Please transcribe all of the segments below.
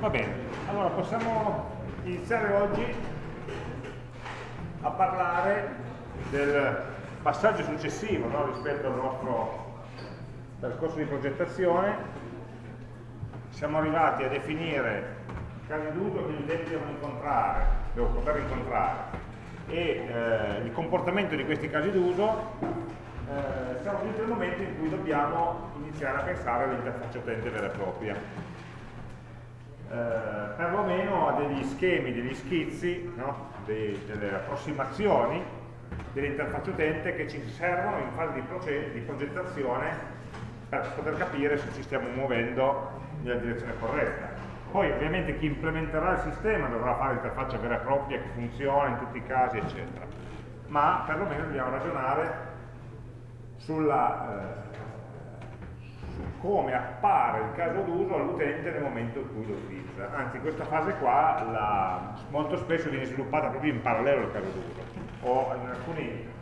Va bene, allora possiamo iniziare oggi a parlare del passaggio successivo no, rispetto al nostro percorso di progettazione. Siamo arrivati a definire i casi d'uso che gli utenti devono incontrare, devono poter incontrare e eh, il comportamento di questi casi d'uso eh, siamo giunti al momento in cui dobbiamo iniziare a pensare all'interfaccia utente vera e propria eh, perlomeno a degli schemi, degli schizzi, no? De, delle approssimazioni dell'interfaccia utente che ci servono in fase di, di progettazione per poter capire se ci stiamo muovendo nella direzione corretta. Poi ovviamente chi implementerà il sistema dovrà fare l'interfaccia vera e propria che funziona in tutti i casi, eccetera. Ma perlomeno dobbiamo ragionare sulla, eh, come appare il caso d'uso all'utente nel momento in cui lo utilizza. Anzi, questa fase qua la, molto spesso viene sviluppata proprio in parallelo al caso d'uso, o in alcune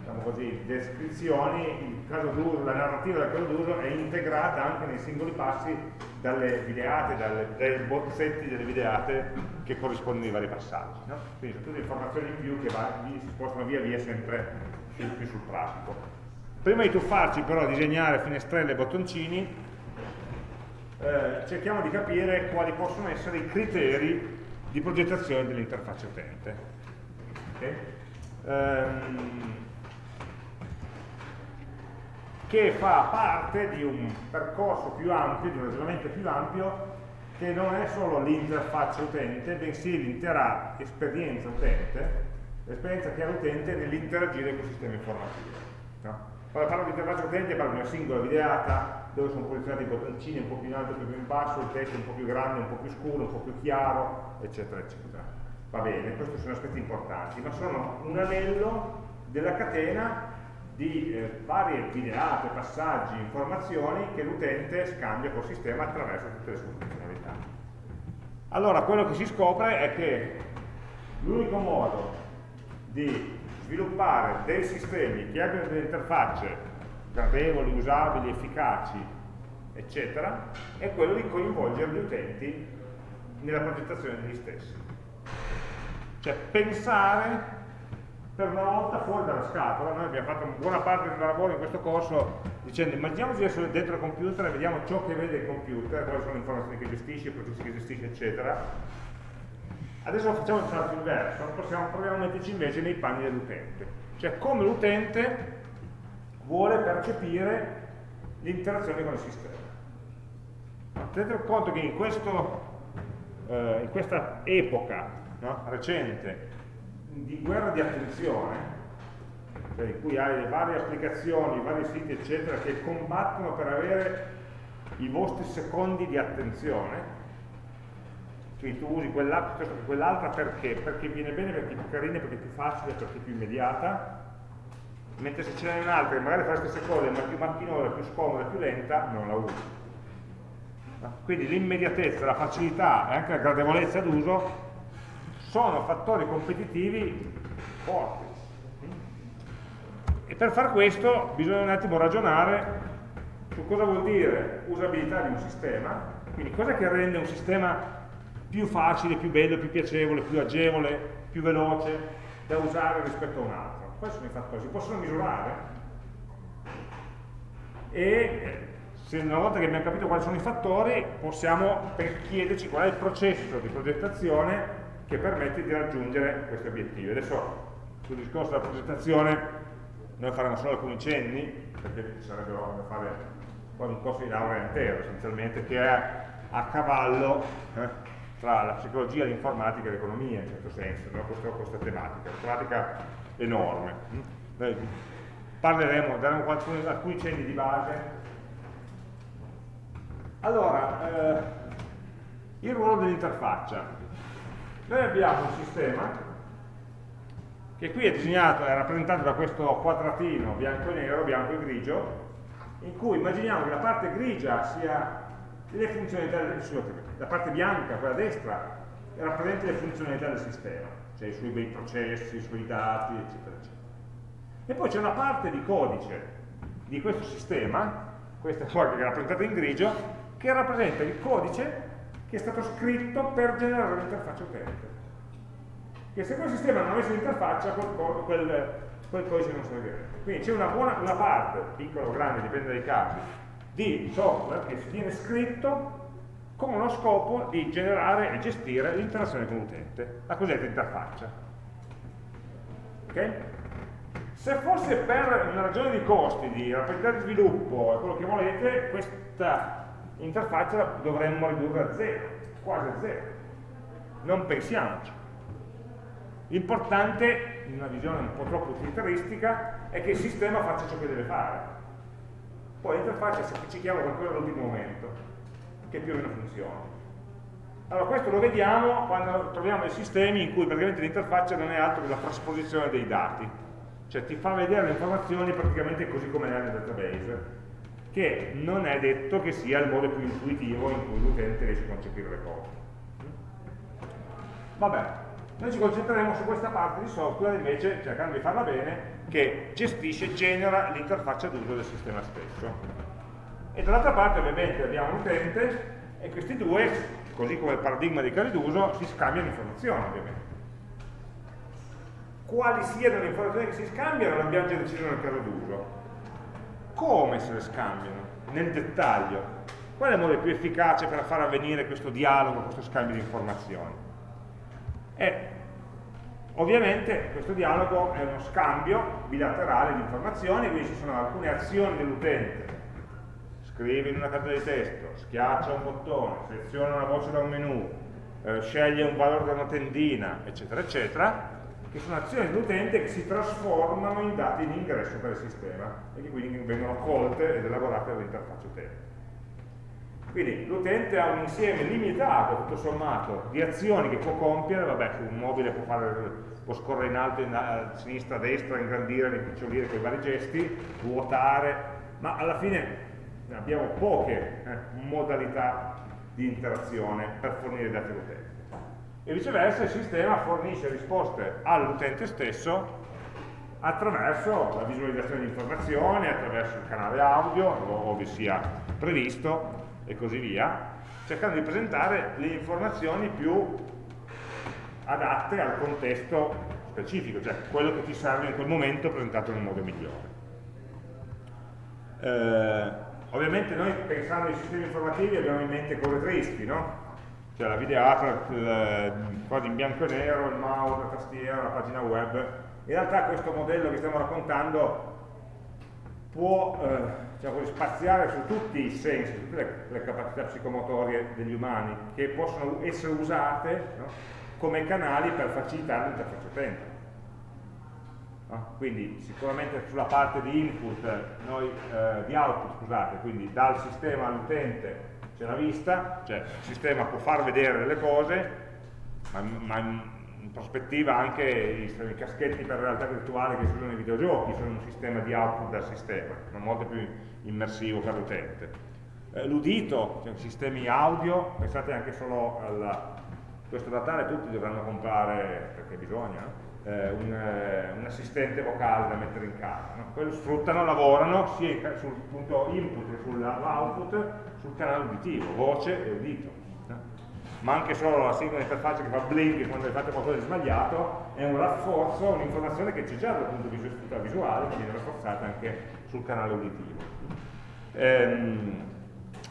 diciamo così, descrizioni la narrativa del caso d'uso è integrata anche nei singoli passi dalle videate, dalle, dai bozzetti delle videate che corrispondono ai vari passaggi. No? Quindi sono tutte informazioni in più che va, si spostano via via sempre più, più sul pratico. Prima di tuffarci però a disegnare finestrelle e bottoncini, eh, cerchiamo di capire quali possono essere i criteri di progettazione dell'interfaccia utente. Okay? Um, che fa parte di un percorso più ampio, di un ragionamento più ampio, che non è solo l'interfaccia utente, bensì l'intera esperienza utente, l'esperienza che ha l'utente nell'interagire con il sistema informativo. No? Quando parlo di interfaccia utente parlo di una singola videata dove sono posizionati i bottoncini un po' più in alto, un po' più in basso, il testo un po' più grande, un po' più scuro, un po' più chiaro, eccetera, eccetera. Va bene, questi sono aspetti importanti, ma sono un anello della catena di eh, varie videate, passaggi, informazioni che l'utente scambia col sistema attraverso tutte le sue funzionalità. Allora, quello che si scopre è che l'unico modo di sviluppare dei sistemi che abbiano delle interfacce gradevoli, usabili, efficaci, eccetera, è quello di coinvolgere gli utenti nella progettazione degli stessi. Cioè pensare per una volta fuori dalla scatola, noi abbiamo fatto buona parte del lavoro in questo corso dicendo immaginiamoci di essere dentro il computer e vediamo ciò che vede il computer, quali sono le informazioni che gestisce, i processi che gestisce, eccetera, Adesso facciamo il salto inverso, possiamo, proviamo a metterci invece nei panni dell'utente, cioè come l'utente vuole percepire l'interazione con il sistema. Tenete conto che in, questo, eh, in questa epoca no, recente di guerra di attenzione, cioè in cui hai le varie applicazioni, i vari siti eccetera che combattono per avere i vostri secondi di attenzione, quindi tu usi quell'app piuttosto che quell'altra perché? Perché viene bene, perché è più carina, perché è più facile, perché è più immediata, mentre se ce n'è un'altra che magari fa le stesse cose, ma è più macchinosa, più scomoda, più lenta, non la usi. Quindi l'immediatezza, la facilità e anche la gradevolezza d'uso sono fattori competitivi forti. E per far questo bisogna un attimo ragionare su cosa vuol dire usabilità di un sistema, quindi cosa che rende un sistema più facile, più bello, più piacevole, più agevole, più veloce da usare rispetto a un altro. Questi sono i fattori, si possono misurare e una volta che abbiamo capito quali sono i fattori possiamo chiederci qual è il processo di progettazione che permette di raggiungere questi obiettivi. Adesso sul discorso della progettazione noi faremo solo alcuni cenni perché ci sarebbero da fare un corso di laurea intero essenzialmente che è a cavallo eh, tra la psicologia, l'informatica e l'economia in certo senso, no? questa, questa, tematica, una tematica enorme. Noi parleremo, daremo alcuni, alcuni cenni di base. Allora, eh, il ruolo dell'interfaccia. Noi abbiamo un sistema che qui è disegnato, è rappresentato da questo quadratino bianco e nero, bianco e grigio, in cui immaginiamo che la parte grigia sia le funzionalità del, la parte bianca, quella destra, rappresenta le funzionalità del sistema, cioè i suoi bei processi, i suoi dati, eccetera, eccetera. E poi c'è una parte di codice di questo sistema, questa qua che è rappresentata in grigio, che rappresenta il codice che è stato scritto per generare l'interfaccia utente. Che se quel sistema non avesse l'interfaccia, quel, quel, quel, codice non servirebbe. Quindi c'è una, buona, una parte, piccola o grande, dipende dai casi, di software che viene scritto con lo scopo di generare e gestire l'interazione con l'utente, la cosiddetta interfaccia. Okay? Se fosse per una ragione di costi, di rapidità di sviluppo e quello che volete, questa interfaccia dovremmo ridurre a zero, quasi a zero. Non pensiamoci. L'importante, in una visione un po' troppo utilitaristica, è che il sistema faccia ciò che deve fare. Poi l'interfaccia semplifichiamo qualcosa all'ultimo momento che più o meno funzioni. Allora questo lo vediamo quando troviamo dei sistemi in cui praticamente l'interfaccia non è altro che la trasposizione dei dati, cioè ti fa vedere le informazioni praticamente così come nel database, che non è detto che sia il modo più intuitivo in cui l'utente riesce a concepire le cose. Vabbè, noi ci concentreremo su questa parte di software invece, cercando di farla bene, che gestisce e genera l'interfaccia d'uso del sistema stesso e dall'altra parte ovviamente abbiamo l'utente e questi due, così come il paradigma dei casi d'uso, si scambiano informazioni ovviamente. Quali siano le informazioni che si scambiano l'abbiamo già deciso nel caso d'uso. Come se le scambiano? Nel dettaglio. Qual è il modo più efficace per far avvenire questo dialogo, questo scambio di informazioni? E ovviamente questo dialogo è uno scambio bilaterale di informazioni, quindi ci sono alcune azioni dell'utente scrive in una carta di testo, schiaccia un bottone, seleziona una voce da un menu, eh, sceglie un valore da una tendina, eccetera, eccetera, che sono azioni dell'utente che si trasformano in dati di ingresso per il sistema e che quindi vengono colte ed elaborate dall'interfaccia utente. Quindi l'utente ha un insieme limitato, tutto sommato, di azioni che può compiere, vabbè, su un mobile può, fare, può scorrere in alto, in, a sinistra, a destra, ingrandire, rimpicciolire con i vari gesti, vuotare, ma alla fine abbiamo poche eh, modalità di interazione per fornire dati all'utente. E viceversa il sistema fornisce risposte all'utente stesso attraverso la visualizzazione di informazioni, attraverso il canale audio, ove sia previsto, e così via, cercando di presentare le informazioni più adatte al contesto specifico, cioè quello che ti serve in quel momento presentato nel modo migliore. Eh, Ovviamente noi pensando ai sistemi informativi abbiamo in mente cose tristi, no? Cioè la videata, quasi in bianco e nero, il mouse, la tastiera, la pagina web. In realtà questo modello che stiamo raccontando può eh, diciamo, spaziare su tutti i sensi, tutte le, le, capacità psicomotorie degli umani, che possono essere usate no? Come canali per facilitare l'interfaccia utente. No? Quindi sicuramente sulla parte di input, noi, eh, di output, scusate, quindi dal sistema all'utente c'è la vista, cioè il sistema può far vedere delle cose, ma, ma in prospettiva anche i, i, caschetti per realtà virtuale che si usano nei videogiochi sono un sistema di output dal sistema, ma molto più immersivo per l'utente. Eh, L'udito, cioè sistemi audio, pensate anche solo a questo Natale tutti dovranno comprare, perché bisogna, eh, un, eh, un, assistente vocale da mettere in casa. No? Quello sfruttano, lavorano sia sul punto input che sull'output sul canale uditivo, voce e udito. No? Ma anche solo la singola interfaccia che fa blink quando fate qualcosa di sbagliato è un rafforzo, un'informazione che c'è già dal punto di vista visuale, che viene rafforzata anche sul canale uditivo. Ehm,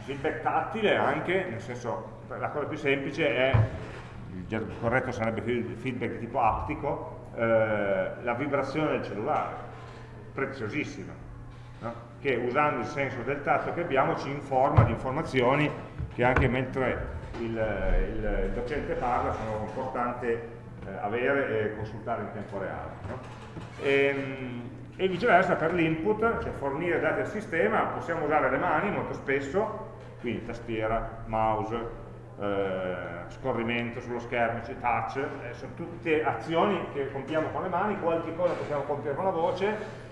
feedback tattile anche, nel senso, la cosa più semplice è il corretto sarebbe feedback tipo aptico, eh, la vibrazione del cellulare, preziosissima, no? che usando il senso del tatto che abbiamo ci informa di informazioni che anche mentre il, il, il docente parla sono importanti eh, avere e consultare in tempo reale. No? E, ehm, e, viceversa per l'input, cioè fornire dati al sistema, possiamo usare le mani molto spesso, quindi tastiera, mouse, eh, scorrimento sullo schermo, touch, eh, sono tutte azioni che compiamo con le mani, qualche cosa possiamo compiere con la voce,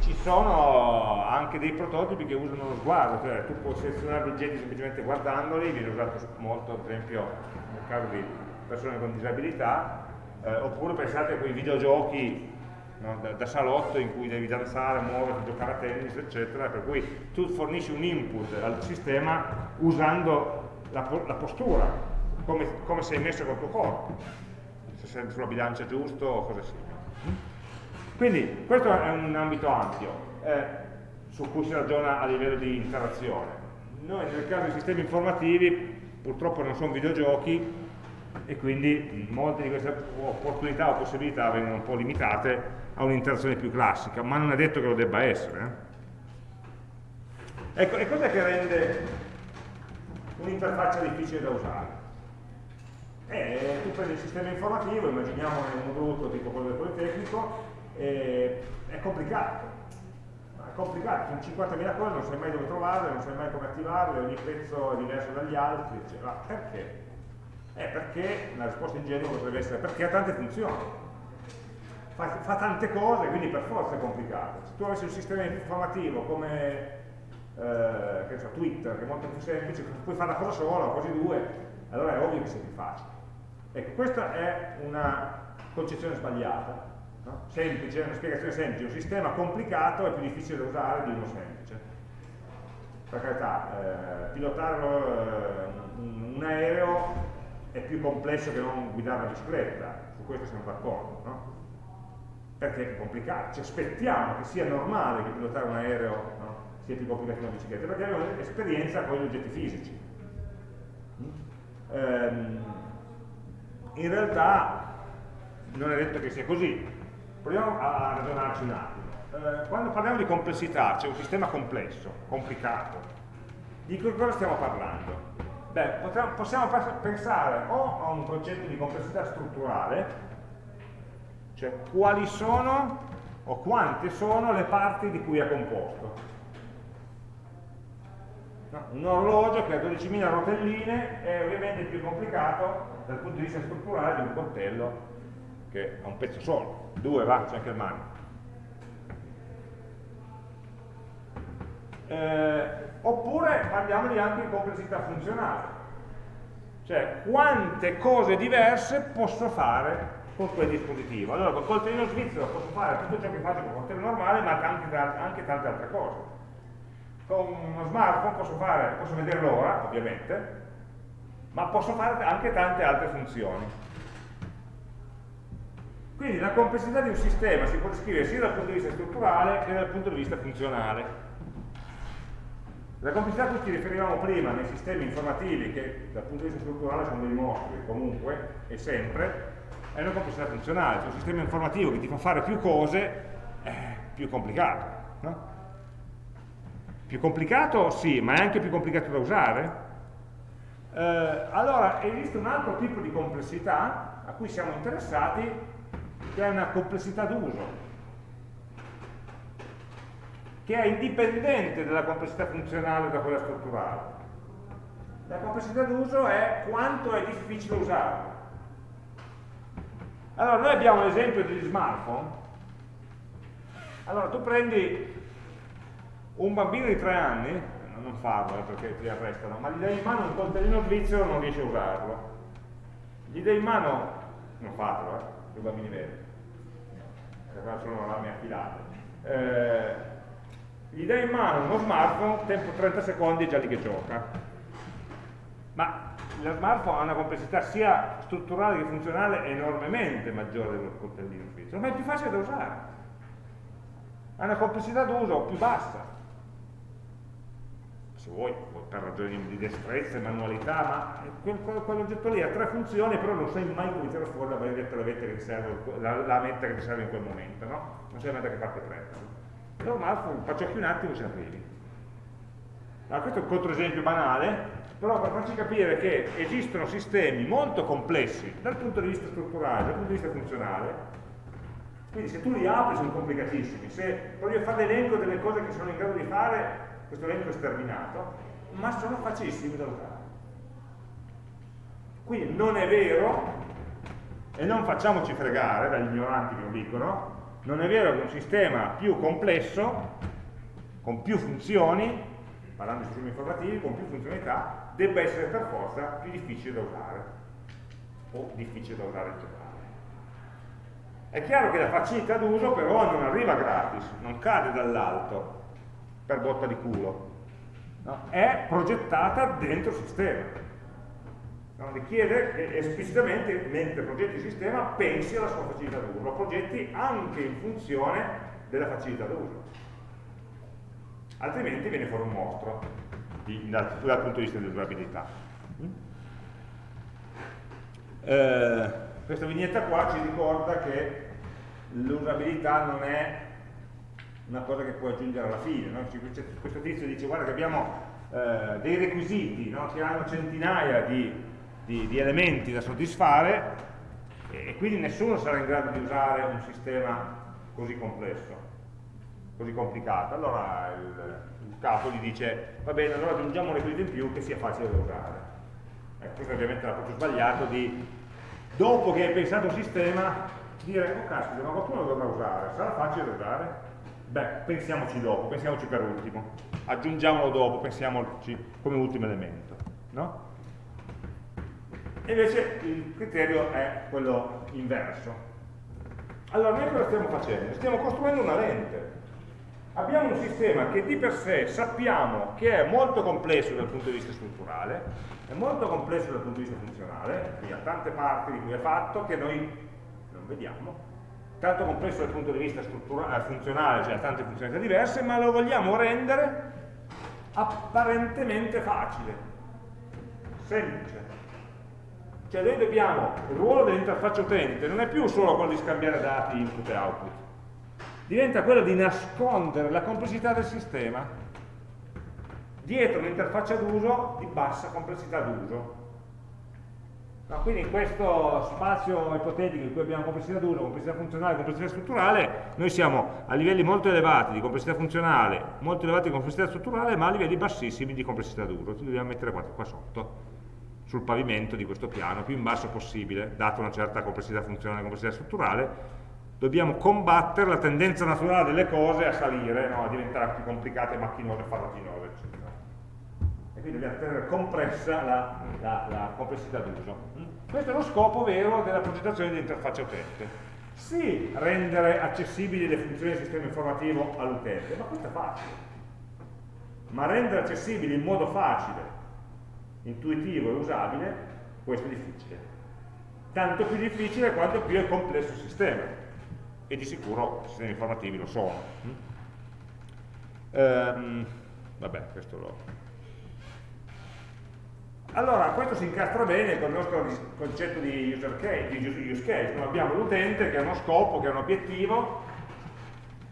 ci sono anche dei prototipi che usano lo sguardo, cioè tu puoi selezionare oggetti semplicemente guardandoli, viene usato molto ad esempio nel caso di persone con disabilità, eh, oppure pensate a quei videogiochi no, da, da, salotto in cui devi danzare, muoverti, giocare a tennis, eccetera, per cui tu fornisci un input al sistema usando la, la postura, come, come, sei messo col tuo corpo, se sei sulla bilancia giusto o cose simili. Quindi questo è un ambito ampio eh, su cui si ragiona a livello di interazione. Noi nel caso dei sistemi informativi purtroppo non sono videogiochi e quindi molte di queste opportunità o possibilità vengono un po' limitate a un'interazione più classica, ma non è detto che lo debba essere. Eh? Ecco, e cos'è che rende un'interfaccia difficile da usare? Eh, tu prendi il sistema informativo, immaginiamo un brutto tipo quello del Politecnico, è complicato. È complicato, sono 50.000 cose, non sai mai dove trovarle, non sai mai come attivarle, ogni pezzo è diverso dagli altri, eccetera. Perché? Eh, perché la risposta ingenua potrebbe essere perché ha tante funzioni fa, fa, tante cose, quindi per forza è complicato. Se tu avessi un sistema informativo come eh, che so, Twitter, che è molto più semplice, puoi fare una cosa sola o quasi due, allora è ovvio che sia più facile. Ecco, questa è una concezione sbagliata, no? semplice, una spiegazione semplice, un sistema complicato è più difficile da usare di uno semplice. Per carità, eh, pilotare eh, un aereo è più complesso che non guidare una bicicletta, su questo siamo d'accordo, no? perché è complicato, ci aspettiamo che sia normale che pilotare un aereo sia più complicato di una bicicletta, perché abbiamo esperienza con gli oggetti fisici. Ehm, in realtà non è detto che sia così, proviamo a ragionarci un attimo. Eh, quando parliamo di complessità, c'è un sistema complesso, complicato, di che cosa stiamo parlando? Beh, possiamo pensare o a un concetto di complessità strutturale, cioè quali sono o quante sono le parti di cui è composto. Un orologio che ha 12.000 rotelline è ovviamente più complicato dal punto di vista strutturale di un coltello che ha un pezzo solo, due va, c'è anche il mano. Eh, oppure parliamo di anche di complessità funzionale, cioè quante cose diverse posso fare con quel dispositivo. Allora col coltellino svizzero posso fare tutto ciò che faccio con un coltello normale, ma anche, anche tante altre cose. Con uno smartphone posso, fare, posso vedere l'ora, ovviamente, ma posso fare anche tante altre funzioni. Quindi la complessità di un sistema si può descrivere sia dal punto di vista strutturale che dal punto di vista funzionale. La complessità a cui ci riferivamo prima nei sistemi informativi, che dal punto di vista strutturale sono dei mostri comunque e sempre, è una complessità funzionale, cioè un sistema informativo che ti fa fare più cose è più complicato. No? Più complicato sì, ma è anche più complicato da usare. Eh, allora esiste un altro tipo di complessità a cui siamo interessati, che è una complessità d'uso, che è indipendente dalla complessità funzionale da quella strutturale. La complessità d'uso è quanto è difficile usarlo. Allora, noi abbiamo l'esempio degli smartphone. Allora, tu prendi un bambino di tre anni, non farlo eh, perché ti arrestano, ma gli dai in mano un coltellino svizzero non riesce a usarlo. Gli dai in mano, non fatelo, eh, i bambini veri, perché sono lame affilate. Eh, gli dai in mano uno smartphone, tempo 30 secondi e già lì che gioca. Ma lo smartphone ha una complessità sia strutturale che funzionale enormemente maggiore dello coltellino svizzero, ma è più facile da usare. Ha una complessità d'uso più bassa. Se vuoi, per ragioni di destrezza e manualità, ma quel, quell'oggetto lì ha tre funzioni, però non sai mai come tirare fuori la benedetta lavetta che ti serve, la, la metta che ti serve in quel momento, no? Non sai mai da che parte prendere. Lo smartphone, faccio qui un attimo e ci arrivi. Allora, questo è un controesempio banale, però per farci capire che esistono sistemi molto complessi dal punto di vista strutturale, dal punto di vista funzionale, quindi se tu li apri sono complicatissimi, se a fare l'elenco delle cose che sono in grado di fare, questo elenco è sterminato, ma sono facilissimi da usare. Quindi non è vero, e non facciamoci fregare dagli ignoranti che lo dicono, non è vero che un sistema più complesso, con più funzioni, parlando di sistemi informativi, con più funzionalità, debba essere per forza più difficile da usare o difficile da usare in generale. È chiaro che la facilità d'uso però non arriva gratis, non cade dall'alto per botta di culo, no? è progettata dentro il sistema. no? richiede che esplicitamente, mentre progetti il sistema, pensi alla sua facilità d'uso, lo progetti anche in funzione della facilità d'uso. Altrimenti viene fuori un mostro di, dal, dal, punto di vista dell'usabilità. Eh, questa vignetta qua ci ricorda che l'usabilità non è una cosa che puoi aggiungere alla fine. No? Questo tizio dice guarda che abbiamo eh, dei requisiti no? che hanno centinaia di, di, di, elementi da soddisfare e quindi nessuno sarà in grado di usare un sistema così complesso, così complicato. Allora il, il capo gli dice va bene, allora aggiungiamo un requisito in più che sia facile da usare. Ecco, questo è ovviamente l'approccio sbagliato di dopo che hai pensato il sistema dire oh caspita ma qualcuno lo dovrà usare, sarà facile da usare? Beh, pensiamoci dopo, pensiamoci per ultimo, aggiungiamolo dopo, pensiamoci come ultimo elemento. No? E invece il criterio è quello inverso. Allora, noi cosa stiamo facendo? Stiamo costruendo una lente. Abbiamo un sistema che di per sé sappiamo che è molto complesso dal punto di vista strutturale, è molto complesso dal punto di vista funzionale, quindi ha tante parti di cui è fatto che noi non vediamo, tanto complesso dal punto di vista eh, funzionale, cioè ha tante funzionalità diverse, ma lo vogliamo rendere apparentemente facile, semplice. Cioè noi dobbiamo, il ruolo dell'interfaccia utente non è più solo quello di scambiare dati input e output, diventa quello di nascondere la complessità del sistema dietro un'interfaccia d'uso di bassa complessità d'uso No, quindi in questo spazio ipotetico in cui abbiamo complessità d'uso, complessità funzionale, complessità strutturale, noi siamo a livelli molto elevati di complessità funzionale, molto elevati di complessità strutturale, ma a livelli bassissimi di complessità d'uso. Ci dobbiamo mettere qua, qua sotto, sul pavimento di questo piano, più in basso possibile, data una certa complessità funzionale e complessità strutturale, dobbiamo combattere la tendenza naturale delle cose a salire, no? a diventare più complicate, macchinose, farraginose, eccetera quindi dobbiamo tenere compressa la, la, la complessità d'uso. Questo è lo scopo vero della progettazione dell'interfaccia utente. Sì, rendere accessibili le funzioni del sistema informativo all'utente, ma questo è facile. Ma rendere accessibili in modo facile, intuitivo e usabile, questo è difficile. Tanto più difficile quanto più è complesso il sistema. E di sicuro i sistemi informativi lo sono. Ehm, vabbè, questo lo, allora, questo si incastra bene con il nostro concetto di user case, di use case. Noi abbiamo l'utente che ha uno scopo, che ha un obiettivo,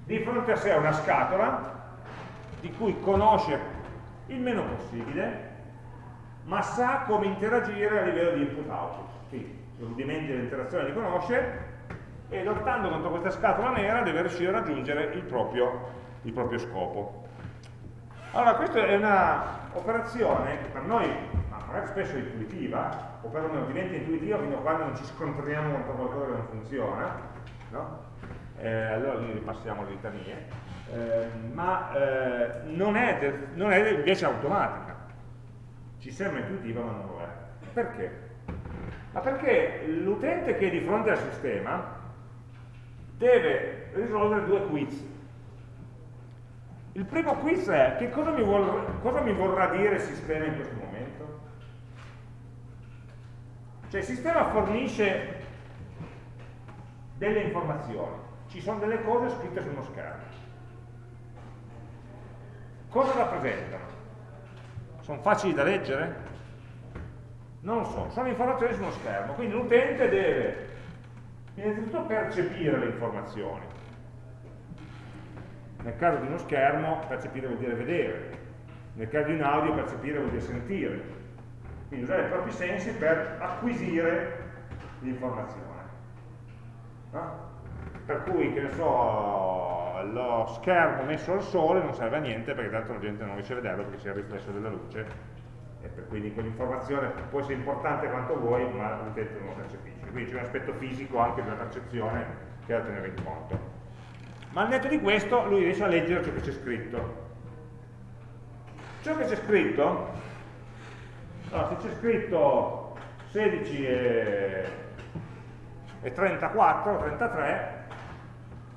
di fronte a sé ha una scatola di cui conosce il meno possibile, ma sa come interagire a livello di input-output. Quindi, i rudimenti dell'interazione li conosce e lottando contro questa scatola nera deve riuscire a raggiungere il proprio, il proprio scopo. Allora, questa è un'operazione che per noi magari spesso intuitiva, o perlomeno diventa intuitiva fino a quando non ci scontriamo contro qualcosa che non funziona, no? eh, allora lì ripassiamo le litanie, eh, ma eh, non, è non, è invece automatica, ci sembra intuitiva ma non lo è. Perché? Ma perché l'utente che è di fronte al sistema deve risolvere due quiz. Il primo quiz è che cosa mi, vuol, cosa mi vorrà dire il sistema in questo momento? Cioè il sistema fornisce delle informazioni, ci sono delle cose scritte su uno schermo. Cosa rappresentano? Sono facili da leggere? Non lo so, sono informazioni su uno schermo, quindi l'utente deve innanzitutto percepire le informazioni. Nel caso di uno schermo percepire vuol dire vedere, nel caso di un audio percepire vuol dire sentire, quindi usare i propri sensi per acquisire l'informazione. No? Per cui, che ne so, lo schermo messo al sole non serve a niente perché tanto la gente non riesce a vederlo perché c'è il riflesso della luce e per quindi quell'informazione può essere importante quanto vuoi ma l'utente non lo percepisce. Quindi c'è un aspetto fisico anche della percezione che è da tenere in conto. Ma al netto di questo lui riesce a leggere ciò che c'è scritto. Ciò che c'è scritto allora, se c'è scritto 16 e, e 34, 33,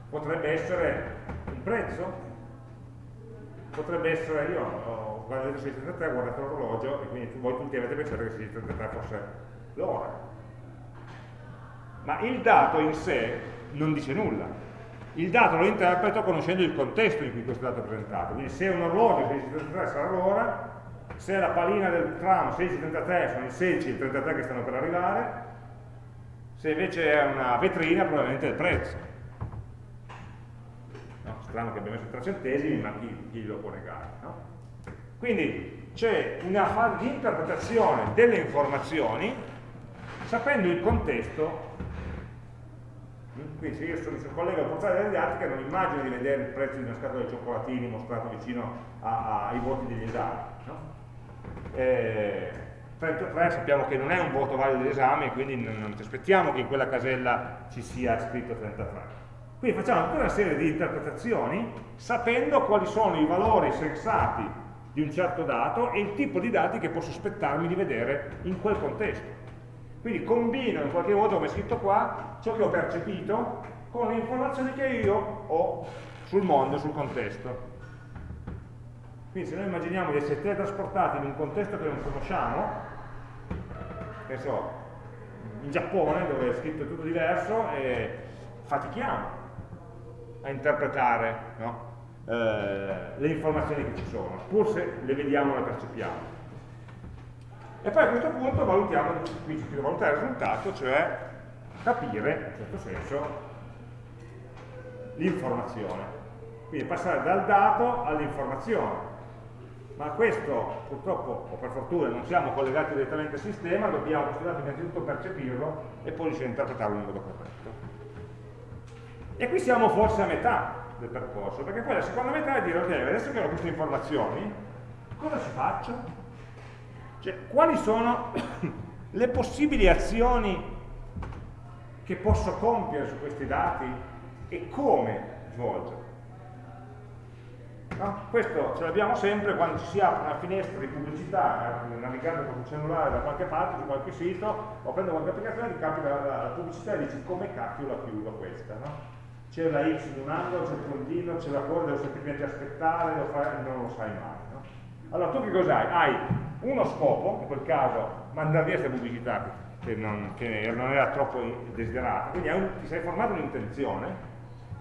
potrebbe essere un prezzo? potrebbe essere, io ho, detto 633 ho guardato l'orologio e quindi voi tutti avete pensato che 633 fosse l'ora. Ma il dato in sé non dice nulla. Il dato lo interpreto conoscendo il contesto in cui questo dato è presentato. Quindi se un orologio 633 sarà l'ora, se la palina del tram 1633 sono i 16 e i 33 che stanno per arrivare, se invece è una vetrina probabilmente è il prezzo. No? Strano che abbia messo 3 centesimi, ma chi, chi lo può negare? No? Quindi c'è una fase di interpretazione delle informazioni sapendo il contesto quindi se io sono, sono collega al portale delle artiche non immagino di vedere il prezzo di una scatola di cioccolatini mostrato vicino a, a, ai voti degli esami no? Eh, 33 sappiamo che non è un voto valido dell'esame quindi non, non, ci aspettiamo che in quella casella ci sia scritto 33 quindi facciamo tutta una serie di interpretazioni sapendo quali sono i valori sensati di un certo dato e il tipo di dati che posso aspettarmi di vedere in quel contesto quindi combino in qualche modo, come è scritto qua, ciò che ho percepito con le informazioni che io ho sul mondo, sul contesto. Quindi se noi immaginiamo di essere teletrasportati in un contesto che non conosciamo, che so, in Giappone dove è scritto tutto diverso, e fatichiamo a interpretare no? eh, le informazioni che ci sono, pur se le vediamo e le percepiamo. E poi a questo punto valutiamo, qui ci valutare il risultato, cioè capire, in un certo senso, l'informazione. Quindi passare dal dato all'informazione. Ma questo purtroppo, o per fortuna, non siamo collegati direttamente al sistema, dobbiamo questo dato innanzitutto percepirlo e poi riuscire a interpretarlo in modo corretto. E qui siamo forse a metà del percorso, perché poi la seconda metà è dire, ok, adesso che ho queste informazioni, cosa ci faccio? Cioè, quali sono le possibili azioni che posso compiere su questi dati e come svolgerle? No? Questo ce l'abbiamo sempre quando ci si apre una finestra di pubblicità, eh, navigando con il cellulare da qualche parte, su qualche sito, o prendo qualche applicazione, ti capita la, la, pubblicità e dici come cacchio la chiudo questa, no? C'è la X in un angolo, c'è il puntino, c'è la coda, devo semplicemente aspettare, devo fare, non lo sai mai. No? Allora tu che cos'hai? Hai uno scopo, in quel caso mandare via questa pubblicità che non, che non, era troppo desiderata, quindi un, ti sei formato un'intenzione,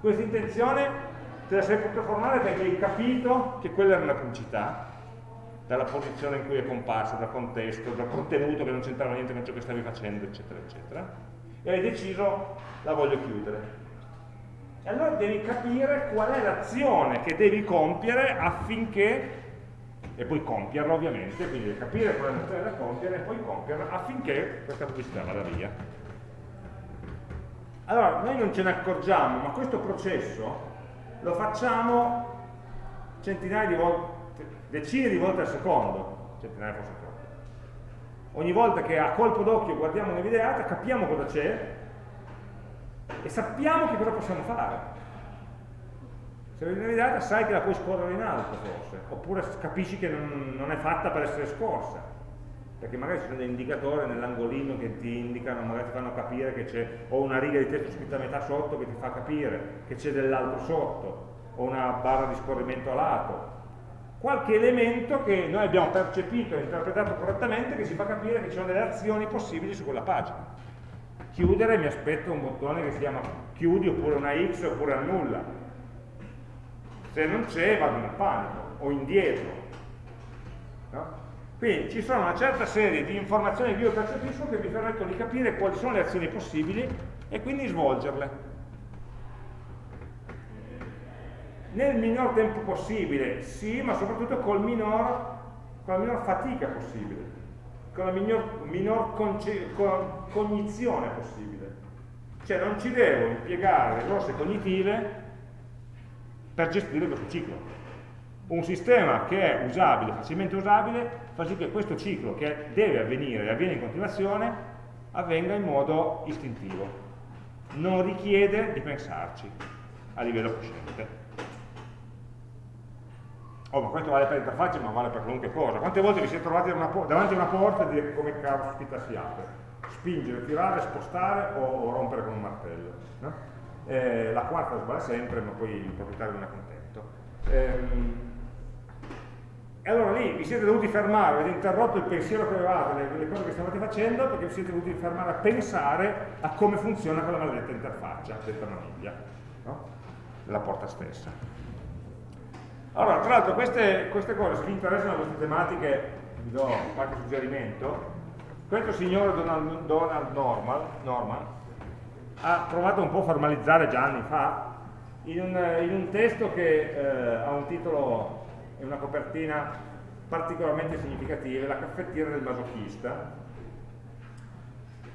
questa intenzione la sei potuta formare perché hai capito che quella era una pubblicità, dalla posizione in cui è comparsa, dal contesto, dal contenuto che non c'entrava niente con ciò che stavi facendo, eccetera, eccetera, e hai deciso la voglio chiudere. E allora devi capire qual è l'azione che devi compiere affinché e poi compierla ovviamente, quindi capire qual è l'azione da compiere e poi compierla affinché questa pubblicità vada via. Allora, noi non ce ne accorgiamo, ma questo processo lo facciamo centinaia di volte, decine di volte al secondo, centinaia forse troppo. Ogni volta che a colpo d'occhio guardiamo una capiamo cosa c'è e sappiamo che cosa possiamo fare. Se vedi una videata sai che la puoi scorrere in alto forse, oppure capisci che non, non è fatta per essere scorsa, perché magari ci sono dei indicatori nell'angolino che ti indicano, magari ti fanno capire che c'è o una riga di testo scritta a metà sotto che ti fa capire che c'è dell'altro sotto, o una barra di scorrimento a lato. Qualche elemento che noi abbiamo percepito e interpretato correttamente che ci fa capire che ci sono delle azioni possibili su quella pagina. Chiudere mi aspetto un bottone che si chiama chiudi oppure una X oppure annulla se non c'è vado in panico o indietro. Quindi ci sono una certa serie di informazioni che io percepisco che mi permettono di capire quali sono le azioni possibili e quindi svolgerle. Nel minor tempo possibile, sì, ma soprattutto minor, con la minor fatica possibile, con la minor, minor cognizione possibile. Cioè non ci devo impiegare risorse cognitive per gestire questo ciclo. Un sistema che è usabile, facilmente usabile, fa sì che questo ciclo che deve avvenire e avviene in continuazione avvenga in modo istintivo. Non richiede di pensarci a livello cosciente. Oh, ma questo vale per l'interfaccia, ma vale per qualunque cosa. Quante volte vi siete trovati davanti a una porta e dire come caspita si apre? Spingere, tirare, spostare o, o rompere con un martello. No? eh, la quarta sbaglia sempre, ma poi il proprietario non è contento. Ehm, E allora lì vi siete dovuti fermare, avete interrotto il pensiero che avevate, le, le cose che stavate facendo, perché vi siete dovuti fermare a pensare a come funziona quella maledetta interfaccia, detta maniglia, no? della porta stessa. Allora, tra l'altro queste, queste, cose, se vi interessano queste tematiche, vi do qualche suggerimento. Questo signore Donald, Donald Norman, Norman ha provato un po' a formalizzare già anni fa in un, in un testo che eh, ha un titolo e una copertina particolarmente significativa, la caffettiera del masochista.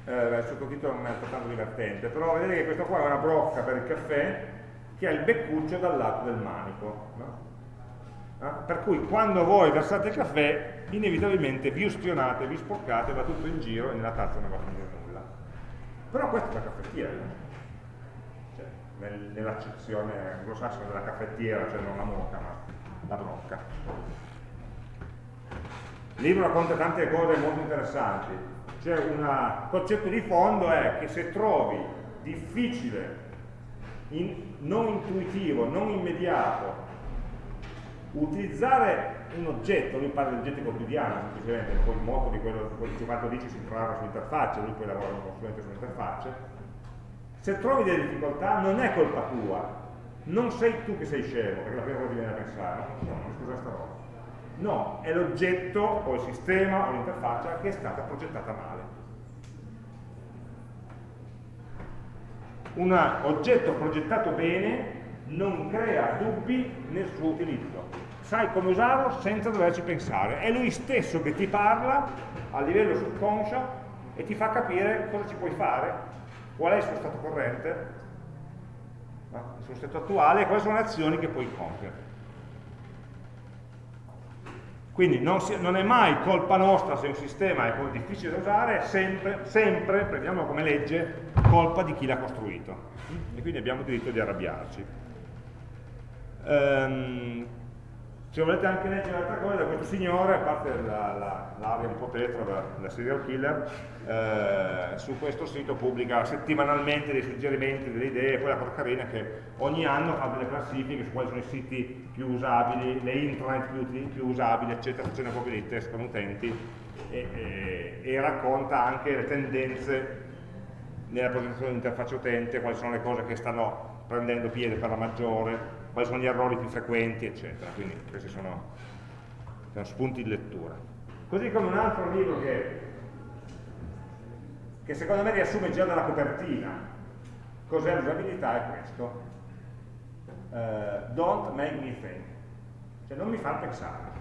Eh, il sottotitolo non è altrettanto divertente, però vedete che questo qua è una brocca per il caffè che ha il beccuccio dal lato del manico. No? Eh? Per cui quando voi versate il caffè, inevitabilmente vi ustionate, vi sporcate, va tutto in giro e nella tazza non va a finire nulla. Però questa è la caffettiera, cioè, nel, nell'accezione anglosassone della caffettiera, cioè non la moca, ma la brocca. Il libro racconta tante cose molto interessanti. Cioè un concetto di fondo è che se trovi difficile, in, non intuitivo, non immediato, utilizzare un oggetto, lui parla di oggetti quotidiani semplicemente, poi il moto di quello che quanto dice si trova sull'interfaccia, lui poi lavora come consulente sull'interfaccia, se trovi delle difficoltà non è colpa tua, non sei tu che sei scemo, perché la prima cosa ti viene a pensare, no, no, scusa sta roba. No, è l'oggetto o il sistema o l'interfaccia che è stata progettata male. Un oggetto progettato bene non crea dubbi nel suo utilizzo. Sai come usarlo senza doverci pensare. È lui stesso che ti parla a livello subconscio e ti fa capire cosa ci puoi fare, qual è il suo stato corrente no? sul stato attuale quali sono le azioni che puoi compiere. Quindi non, si, non, è mai colpa nostra se un sistema è difficile da usare, sempre, sempre, prendiamolo come legge, colpa di chi l'ha costruito. E quindi abbiamo diritto di arrabbiarci. Um, se volete anche leggere un'altra cosa? Questo signore, a parte l'area la, la, un po' tetra da, serial killer, eh, su questo sito pubblica settimanalmente dei suggerimenti, delle idee, poi la cosa carina è che ogni anno fa delle classifiche su quali sono i siti più usabili, le intranet più, più usabili, eccetera, facendo proprio dei test con utenti e, e, e racconta anche le tendenze nella progettazione dell'interfaccia utente, quali sono le cose che stanno prendendo piede per la maggiore, quali sono gli errori più frequenti, eccetera. Quindi questi sono, sono spunti di lettura. Così come un altro libro che, che secondo me riassume già dalla copertina cos'è l'usabilità è questo. Uh, don't make me think. Cioè non mi fa pensare.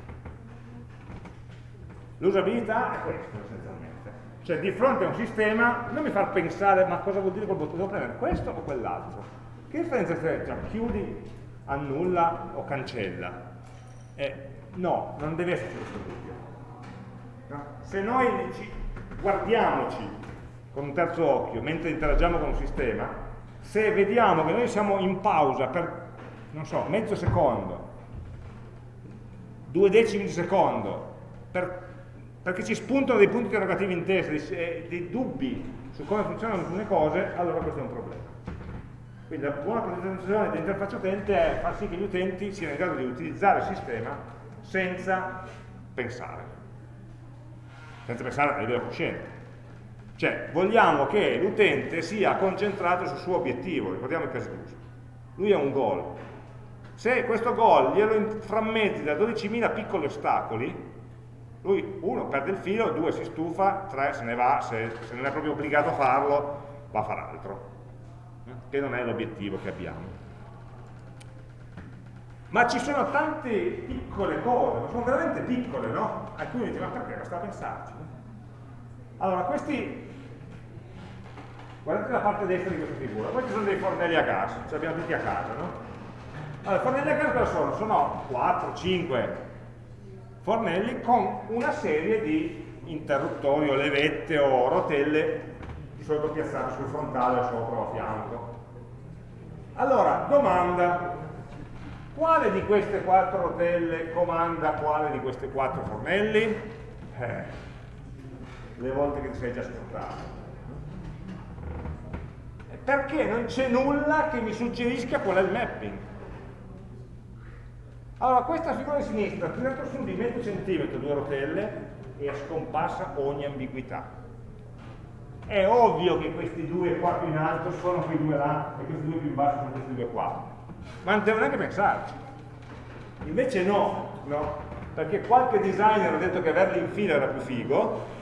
L'usabilità è questo essenzialmente. Cioè di fronte a un sistema non mi fa pensare ma cosa vuol dire quel bottone, devo premere questo o quell'altro. Che differenza c'è tra chiudi annulla o cancella. Eh, no, non deve esserci questo dubbio. Se noi ci guardiamoci con un terzo occhio mentre interagiamo con un sistema, se vediamo che noi siamo in pausa per, non so, mezzo secondo, due decimi di secondo, per, perché ci spuntano dei punti interrogativi in testa, dei, eh, dei dubbi su come funzionano alcune cose, allora questo è un problema. Quindi la buona presentazione dell'interfaccia utente è far sì che gli utenti siano in grado di utilizzare il sistema senza pensare, senza pensare a livello cosciente. Cioè, vogliamo che l'utente sia concentrato sul suo obiettivo, ricordiamo il caso d'uso. Lui ha un goal. Se questo goal glielo frammenti da 12.000 piccoli ostacoli, lui, uno, perde il filo, due, si stufa, tre, se ne va, se, se non è proprio obbligato a farlo, va a fare altro che non è l'obiettivo che abbiamo. Ma ci sono tante piccole cose, sono veramente piccole, no? Alcuni dicono, ma perché basta pensarci? Allora, questi, guardate la parte destra di questa figura, questi sono dei fornelli a gas, ce li abbiamo tutti a casa, no? Allora, fornelli a gas cosa sono? Sono 4, 5 fornelli con una serie di interruttori o levette o rotelle di solito piazzate sul frontale o sopra o a fianco. Allora, domanda, quale di queste quattro rotelle comanda quale di questi quattro fornelli? Eh, le volte che ti sei già scordato. Perché non c'è nulla che mi suggerisca qual è il mapping. Allora, questa figura di sinistra tirato su di mezzo centimetro due rotelle e scomparsa ogni ambiguità. È ovvio che questi due qua più in alto sono quei due là e questi due più in basso sono questi due qua. Ma non devo neanche pensarci. Invece no, no? Perché qualche designer ha detto che averli in fila era più figo,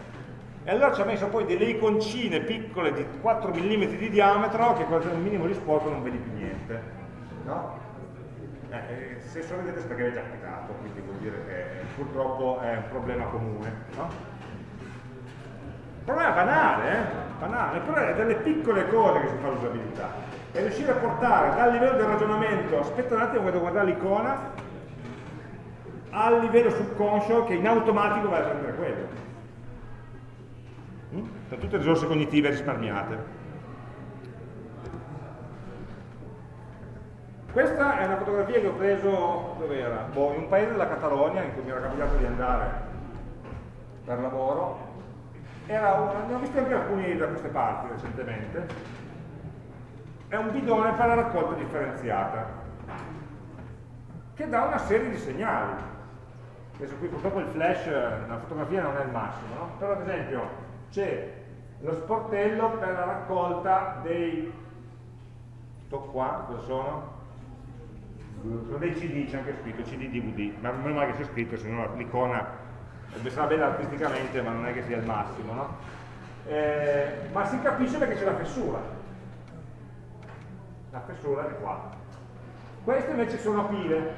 e allora ci ha messo poi delle iconcine piccole di 4 mm di diametro che con un minimo di sporco non vedi più niente. No? Eh, eh se sorridete perché avete già cliccato, quindi vuol dire che purtroppo è un problema comune. No? Problema banale, eh? banale, però è delle piccole cose che si fa l'usabilità. E riuscire a portare dal livello del ragionamento, aspetta un attimo, vado a guardare l'icona, al livello subconscio che in automatico va a prendere quello. Mm? Sono tutte risorse cognitive risparmiate. Questa è una fotografia che ho preso, dove era? Boh, in un paese della Catalogna in cui mi era capitato di andare per lavoro. Una, ne ho visto anche alcuni da queste parti recentemente. È un bidone per la raccolta differenziata che dà una serie di segnali. Adesso qui purtroppo il flash, la fotografia non è il massimo, no? però ad esempio c'è lo sportello per la raccolta dei sto qua, cosa sono? sono dei CD, c'è anche scritto CD DVD ma è mai che c'è scritto, se no l'icona sarà bella artisticamente ma non è che sia il massimo no? eh, ma si capisce perché c'è la fessura. La fessura è qua. Queste invece sono pile.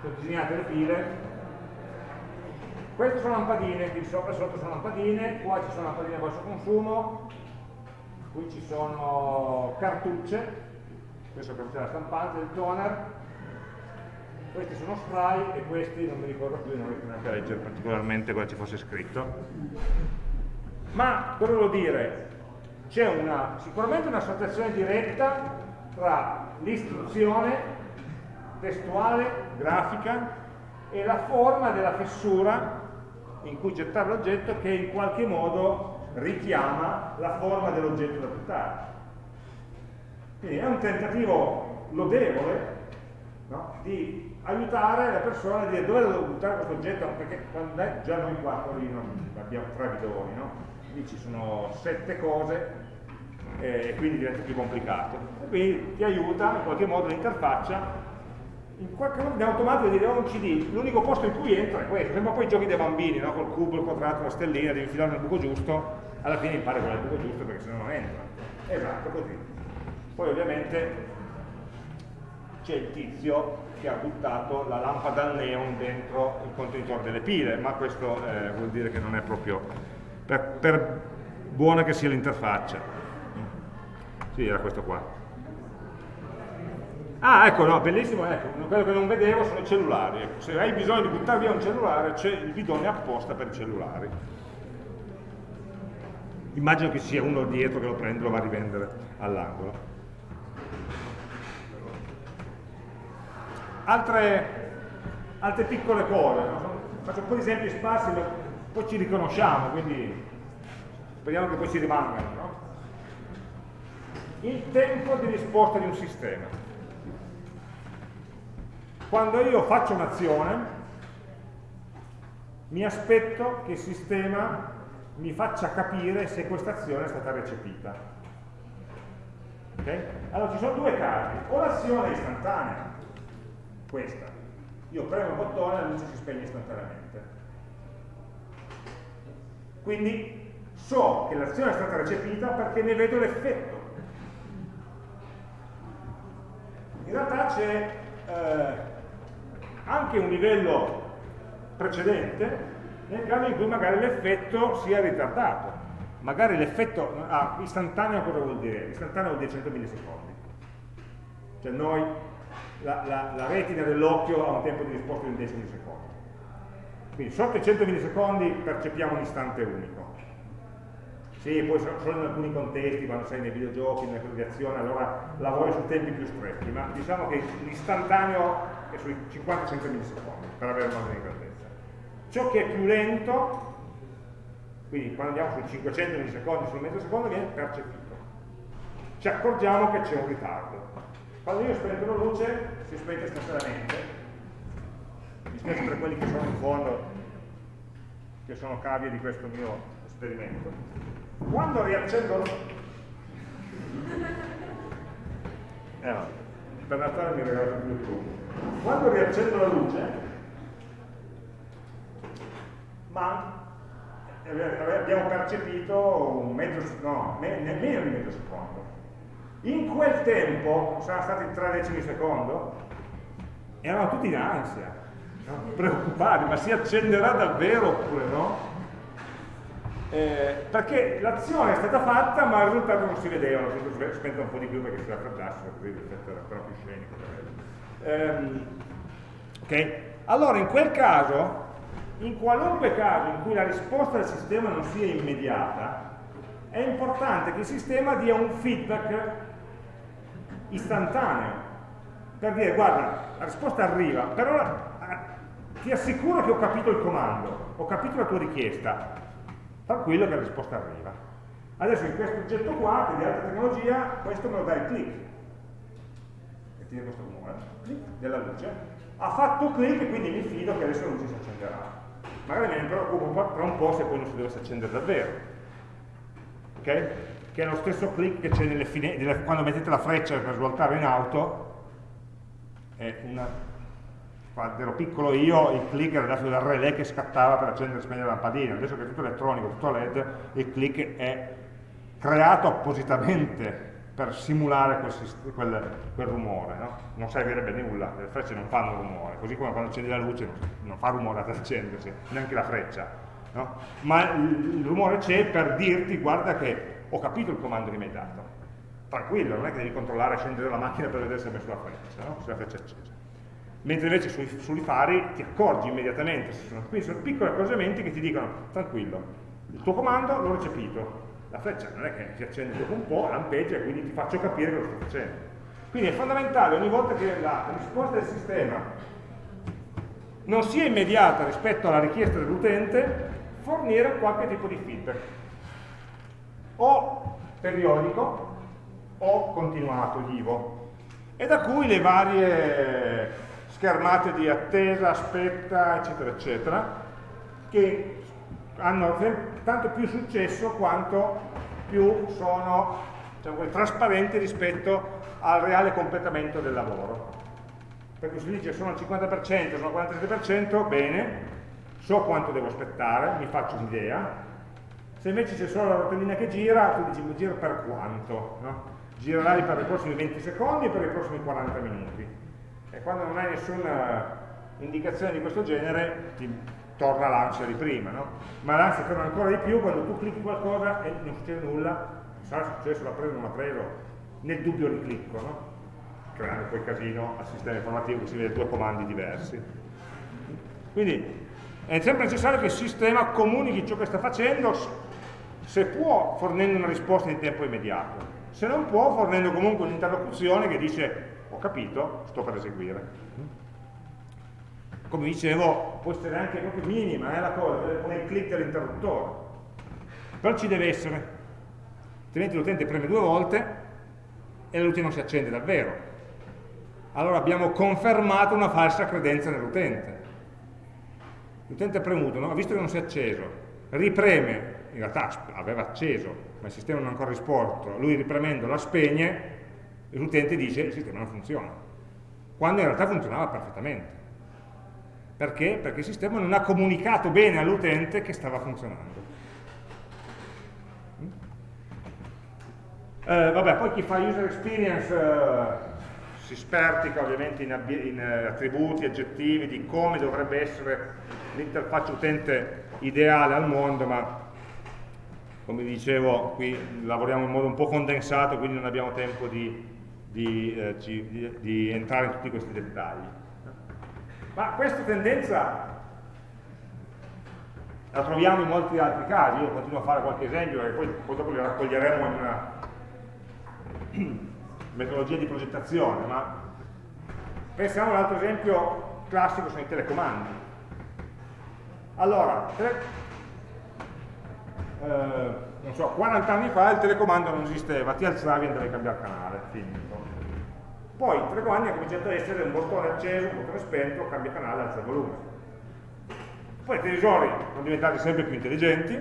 Sono disegnate le pile. Queste sono lampadine, qui sopra e sotto sono lampadine, qua ci sono lampadine a basso consumo, qui ci sono cartucce, questo è la stampante del toner, questi sono spray e questi non mi ricordo più, non riesco neanche a leggere particolarmente cosa ci fosse scritto. Ma cosa volevo dire? C'è sicuramente un'associazione diretta tra l'istruzione testuale, grafica e la forma della fessura in cui gettare l'oggetto che in qualche modo richiama la forma dell'oggetto da buttare. Quindi è un tentativo lodevole no? di aiutare la persona a dire dove devo buttare questo oggetto, perché quando è, già noi qua lì non abbiamo tre bidoni, no? lì ci sono sette cose e quindi diventa più complicato. Quindi ti aiuta in qualche modo l'interfaccia in qualche modo in automatico dire oh, un CD, l'unico posto in cui entra è questo, sembra poi giochi dei bambini, no? col cubo, il quadrato, la stellina, devi infilare nel buco giusto, alla fine impari qual è il buco giusto perché se no non entra. Esatto, così. Poi ovviamente c'è il tizio che ha buttato la lampada al neon dentro il contenitore delle pile, ma questo eh, vuol dire che non è proprio per, per buona che sia l'interfaccia. Sì, era questo qua. Ah, ecco, no, bellissimo, ecco, quello che non vedevo sono i cellulari. Ecco. Se hai bisogno di buttare via un cellulare, c'è il bidone apposta per i cellulari. Immagino che sia uno dietro che lo prende e lo va a rivendere all'angolo. Altre, altre, piccole cose, no? faccio un po' di esempi sparsi, ma poi ci riconosciamo, quindi speriamo che poi ci rimangano. No? Il tempo di risposta di un sistema. Quando io faccio un'azione, mi aspetto che il sistema mi faccia capire se questa azione è stata recepita. Okay? Allora ci sono due casi, o l'azione è istantanea, questa, io premo il bottone e la luce si spegne istantaneamente. Quindi so che l'azione è stata recepita perché ne vedo l'effetto. In realtà c'è eh, anche un livello precedente nel caso in cui magari l'effetto sia ritardato. Magari l'effetto ah, istantaneo cosa vuol dire? Istantaneo vuol dire 100 millisecondi. Cioè noi, la, la, la retina dell'occhio ha un tempo di risposta di un decimo di secondo. Quindi sotto i 100 millisecondi percepiamo un istante unico. Sì, poi solo in alcuni contesti, quando sei nei videogiochi, nelle cose di azione, allora lavori su tempi più stretti, ma diciamo che l'istantaneo è sui 50-100 millisecondi per avere una di grandezza. Ciò che è più lento, quindi quando andiamo sui 500 millisecondi, sul mezzo secondo, viene percepito. Ci accorgiamo che c'è un ritardo. Quando io spento la luce, si spente istantaneamente, mi spiace per quelli che sono in fondo, che sono cavie di questo mio esperimento. Quando riaccendo... Eh per Natale mi regalate più il Quando riaccendo la luce, ma abbiamo percepito un mezzo, no, nemmeno di mezzo secondo. In quel tempo, sono stati tre decimi secondo, erano tutti in ansia, preoccupati, ma si accenderà davvero oppure no? Eh, perché l'azione è stata fatta ma il risultato non si vedeva, l'ho spento un po' di più perché si raffreddasse, così l'effetto era ancora più scenico. Ehm, ok? Allora in quel caso, in qualunque caso in cui la risposta del sistema non sia immediata, è importante che il sistema dia un feedback istantaneo per dire guarda, la risposta arriva, però eh, ti assicuro che ho capito il comando, ho capito la tua richiesta, tranquillo che la risposta arriva. Adesso in questo oggetto qua, che di alta tecnologia, questo me lo dà il click, e tiene questo rumore, click della luce, ha fatto click e quindi mi fido che adesso la luce si accenderà. Magari me ne preoccupo tra un po' se poi non si dovesse accendere davvero. Ok? Che è lo stesso click che c'è quando mettete la freccia per svoltare in auto, è una, quando ero piccolo io il click era dato dal relè che scattava per accendere e spegnere la lampadina, adesso che è tutto elettronico, tutto LED, il click è creato appositamente per simulare quel, quel, quel rumore, no? non servirebbe nulla, le frecce non fanno rumore, così come quando accendi la luce non fa rumore ad accendersi, neanche la freccia, no? ma il, il rumore c'è per dirti guarda che ho capito il comando che mi hai dato, tranquillo, non è che devi controllare e scendere la macchina per vedere se hai messo la freccia, no? se la freccia è accesa. Mentre invece sui, sui fari ti accorgi immediatamente, sono, quindi sono piccoli accorgimenti che ti dicono, tranquillo, il tuo comando l'ho recepito, la freccia non è che si accende dopo un po', lampeggia e quindi ti faccio capire cosa sto facendo. Quindi è fondamentale ogni volta che la risposta del sistema non sia immediata rispetto alla richiesta dell'utente, fornire qualche tipo di feedback. O periodico, o continuato vivo e da cui le varie schermate di attesa, aspetta, eccetera, eccetera, che hanno tanto più successo quanto più sono diciamo, trasparenti rispetto al reale completamento del lavoro. Perché si dice sono al 50%, sono al 47%, bene, so quanto devo aspettare, mi faccio un'idea, se invece c'è solo la rotellina che gira, tu dici gira per quanto, no? girerai per i prossimi 20 secondi e per i prossimi 40 minuti. E quando non hai nessuna indicazione di questo genere, ti torna l'ansia di prima, no? Ma l'ansia torna ancora di più quando tu clicchi qualcosa e non succede nulla, non sarà successo, l'ha preso o non l'ha preso, nel dubbio riclicco, no? Creando poi casino al sistema informativo che si vede due comandi diversi. Quindi è sempre necessario che il sistema comunichi ciò che sta facendo, se può fornendo una risposta in tempo immediato, se non può fornendo comunque un'interlocuzione che dice ho capito, sto per eseguire. Come dicevo, può essere anche proprio minima è eh, la cosa, come il click dell'interruttore. Però ci deve essere, altrimenti l'utente preme due volte e luce non si accende davvero. Allora abbiamo confermato una falsa credenza nell'utente. L'utente ha premuto, no? ha visto che non si è acceso, ripreme, in realtà aveva acceso, ma il sistema non ha ancora risposto, lui ripremendo la spegne, l'utente dice il sistema non funziona, quando in realtà funzionava perfettamente. Perché? Perché il sistema non ha comunicato bene all'utente che stava funzionando. Mm? Eh, vabbè, poi chi fa user experience eh, si spertica ovviamente in, in eh, attributi, aggettivi di come dovrebbe essere l'interfaccia utente ideale al mondo, ma come dicevo qui lavoriamo in modo un po' condensato quindi non abbiamo tempo di, di, eh, di, di entrare in tutti questi dettagli. Ma questa tendenza la troviamo in molti altri casi io continuo a fare qualche esempio e poi, poi dopo li raccoglieremo in una metodologia di progettazione ma pensiamo a un altro esempio classico sono i telecomandi. Allora eh, non so, 40 anni fa il telecomando non esisteva, ti alzavi e andavi a cambiare canale, finito. Poi il telecomando ha cominciato a essere un bottone acceso, un bottone spento, cambia canale, alza il volume. Poi i televisori sono diventati sempre più intelligenti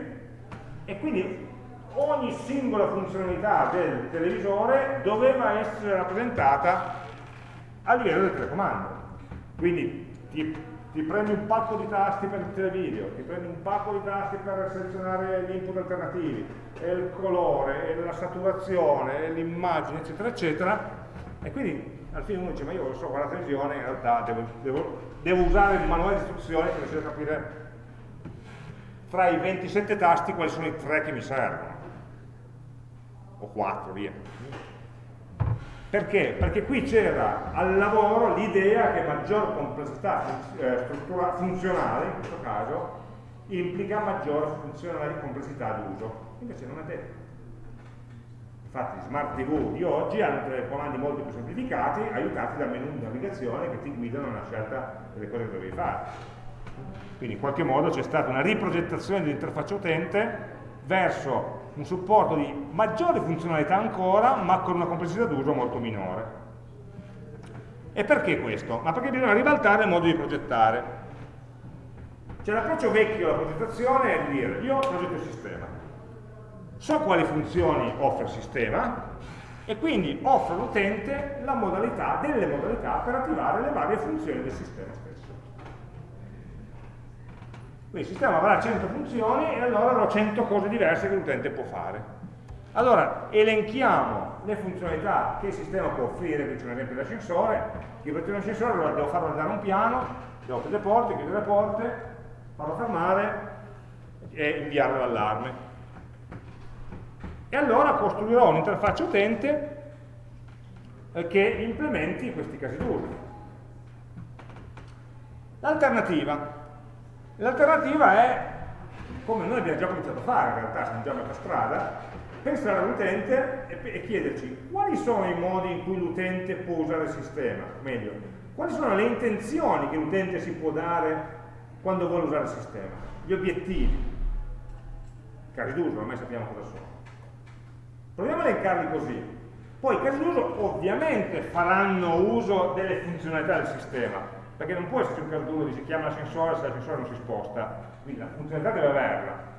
e quindi ogni singola funzionalità del televisore doveva essere rappresentata a livello del telecomando. Quindi ti, ti prendi un pacco di tasti per il televideo, ti prendi un pacco di tasti per selezionare gli input alternativi, e il colore, e la saturazione, l'immagine, eccetera, eccetera, e quindi alla fine uno dice, ma io so guardare la televisione, in realtà devo, devo, devo usare il manuale di istruzioni per riuscire a capire tra i 27 tasti quali sono i tre che mi servono. O 4, via perché? Perché qui c'era al lavoro l'idea che maggior complessità eh, funzionale, in questo caso, implica maggior complessità d'uso. Invece non è detto. Infatti smart TV di oggi hanno dei comandi molto più semplificati, aiutati dal menu di navigazione che ti guidano nella scelta delle cose che dovevi fare. Quindi in qualche modo c'è stata una riprogettazione dell'interfaccia utente verso un supporto di maggiore funzionalità ancora, ma con una complessità d'uso molto minore. E perché questo? Ma perché bisogna ribaltare il modo di progettare. Cioè l'approccio vecchio alla progettazione è di dire, io progetto il sistema, so quali funzioni offre il sistema, e quindi offro all'utente la modalità, delle modalità per attivare le varie funzioni del sistema. Quindi il sistema avrà 100 funzioni e allora avrò 100 cose diverse che l'utente può fare. Allora, elenchiamo le funzionalità che il sistema può offrire, qui c'è un esempio dell'ascensore, io per un ascensore allora devo farlo andare un piano, devo aprire le porte, chiudere le porte, farlo fermare e inviare l'allarme. E allora costruirò un'interfaccia utente che implementi questi casi d'uso. L'alternativa, L'alternativa è, come noi abbiamo già cominciato a fare in realtà, siamo già a metà strada, pensare all'utente e, e chiederci quali sono i modi in cui l'utente può usare il sistema, meglio, quali sono le intenzioni che l'utente si può dare quando vuole usare il sistema, gli obiettivi, casi d'uso, ormai sappiamo cosa sono. Proviamo a elencarli così. Poi i casi d'uso ovviamente faranno uso delle funzionalità del sistema, perché non può esserci un caso dove si chiama l'ascensore se l'ascensore non si sposta, quindi la funzionalità deve averla,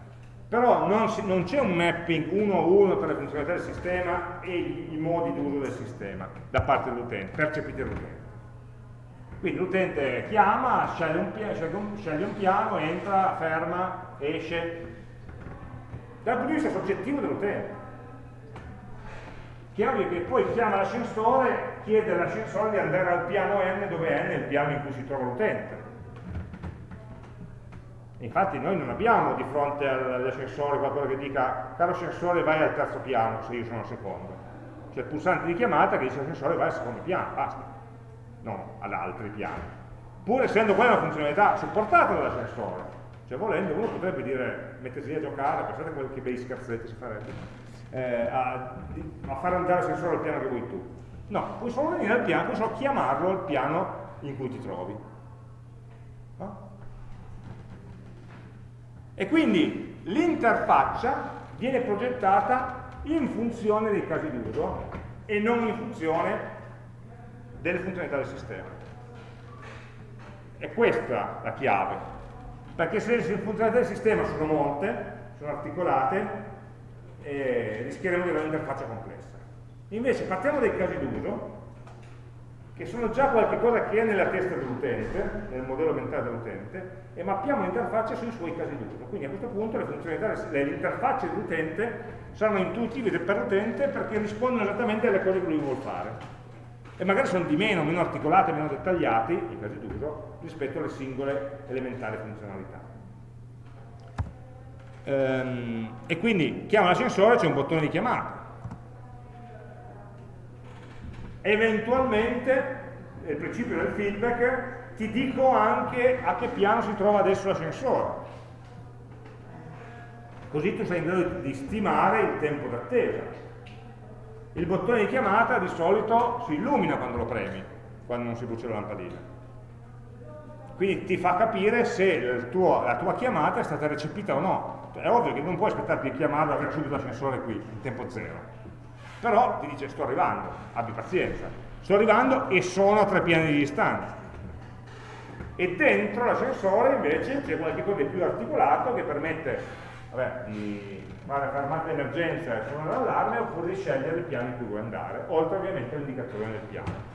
però non, non c'è un mapping uno a uno per le funzionalità del sistema e i, modi d'uso del sistema da parte dell'utente, percepiti dall'utente. Quindi l'utente chiama, sceglie un, un, sceglie un piano, entra, ferma, esce, dal punto di vista soggettivo dell'utente. Chiaro che poi chiama l'ascensore chiede all'ascensore di andare al piano n dove n è il piano in cui si trova l'utente. Infatti noi non abbiamo di fronte all'ascensore qualcosa che dica caro ascensore vai al terzo piano se io sono al secondo. C'è il pulsante di chiamata che dice ascensore vai al secondo piano, basta, non ad altri piani. Pur essendo quella una funzionalità supportata dall'ascensore, cioè volendo uno potrebbe dire mettersi a giocare, pensate a che bei scherzetti si farebbe, eh, a, a far andare l'ascensore al piano che vuoi tu No, puoi solo venire al piano, puoi solo chiamarlo al piano in cui ti trovi. No? E quindi l'interfaccia viene progettata in funzione dei casi d'uso e non in funzione delle funzionalità del sistema. È questa la chiave, perché se le funzionalità del sistema sono molte, sono articolate, eh, rischieremo di avere un'interfaccia complessa. Invece partiamo dai casi d'uso, che sono già qualcosa che è nella testa dell'utente, nel modello mentale dell'utente, e mappiamo l'interfaccia sui suoi casi d'uso. Quindi a questo punto le funzionalità, le interfacce dell'utente saranno intuitive per l'utente perché rispondono esattamente alle cose che lui vuole fare. E magari sono di meno, meno articolate, meno dettagliati, i casi d'uso, rispetto alle singole elementari funzionalità. Ehm, e quindi chiama l'ascensore, c'è un bottone di chiamata eventualmente, nel principio del feedback, ti dico anche a che piano si trova adesso l'ascensore. Così tu sei in grado di stimare il tempo d'attesa. Il bottone di chiamata di solito si illumina quando lo premi, quando non si brucia la lampadina. Quindi ti fa capire se tuo, la tua chiamata è stata recepita o no. È ovvio che non puoi aspettarti di chiamarlo e subito l'ascensore qui, in tempo zero però ti dice sto arrivando, abbi pazienza. sto arrivando e sono a tre piani di distanza. E dentro l'ascensore invece c'è qualcosa di più articolato che permette vabbè, di fare fermata d'emergenza e suonare l'allarme oppure di scegliere il piano in cui vuoi andare, oltre ovviamente all'indicazione del piano.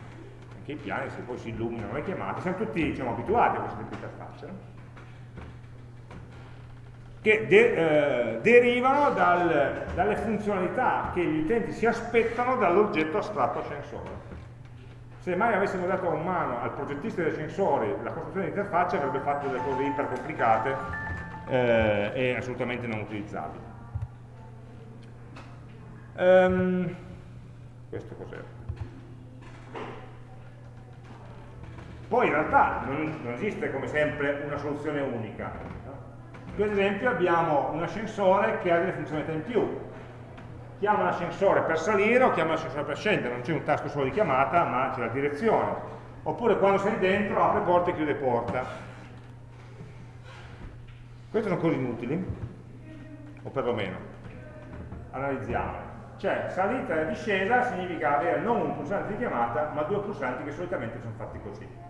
Anche i piani se poi si illuminano le chiamate, siamo tutti diciamo, abituati a di interfaccia. No? Che de, eh, derivano dal, dalle funzionalità che gli utenti si aspettano dall'oggetto astratto ascensore. Se mai avessimo dato in mano al progettista dei sensori la costruzione di interfacce avrebbe fatto delle cose iper complicate eh, e assolutamente non utilizzabili. Um, questo cos'era? Poi in realtà non, non esiste come sempre una soluzione unica Ad esempio abbiamo un ascensore che ha delle funzionalità in più. Chiama l'ascensore per salire o chiama l'ascensore per scendere, non c'è un tasto solo di chiamata, ma c'è la direzione. Oppure quando sei dentro apre porta e chiude porta. Queste sono cose inutili, o perlomeno. Analizziamo. Cioè, salita e discesa significa avere non un pulsante di chiamata, ma due pulsanti che solitamente sono fatti così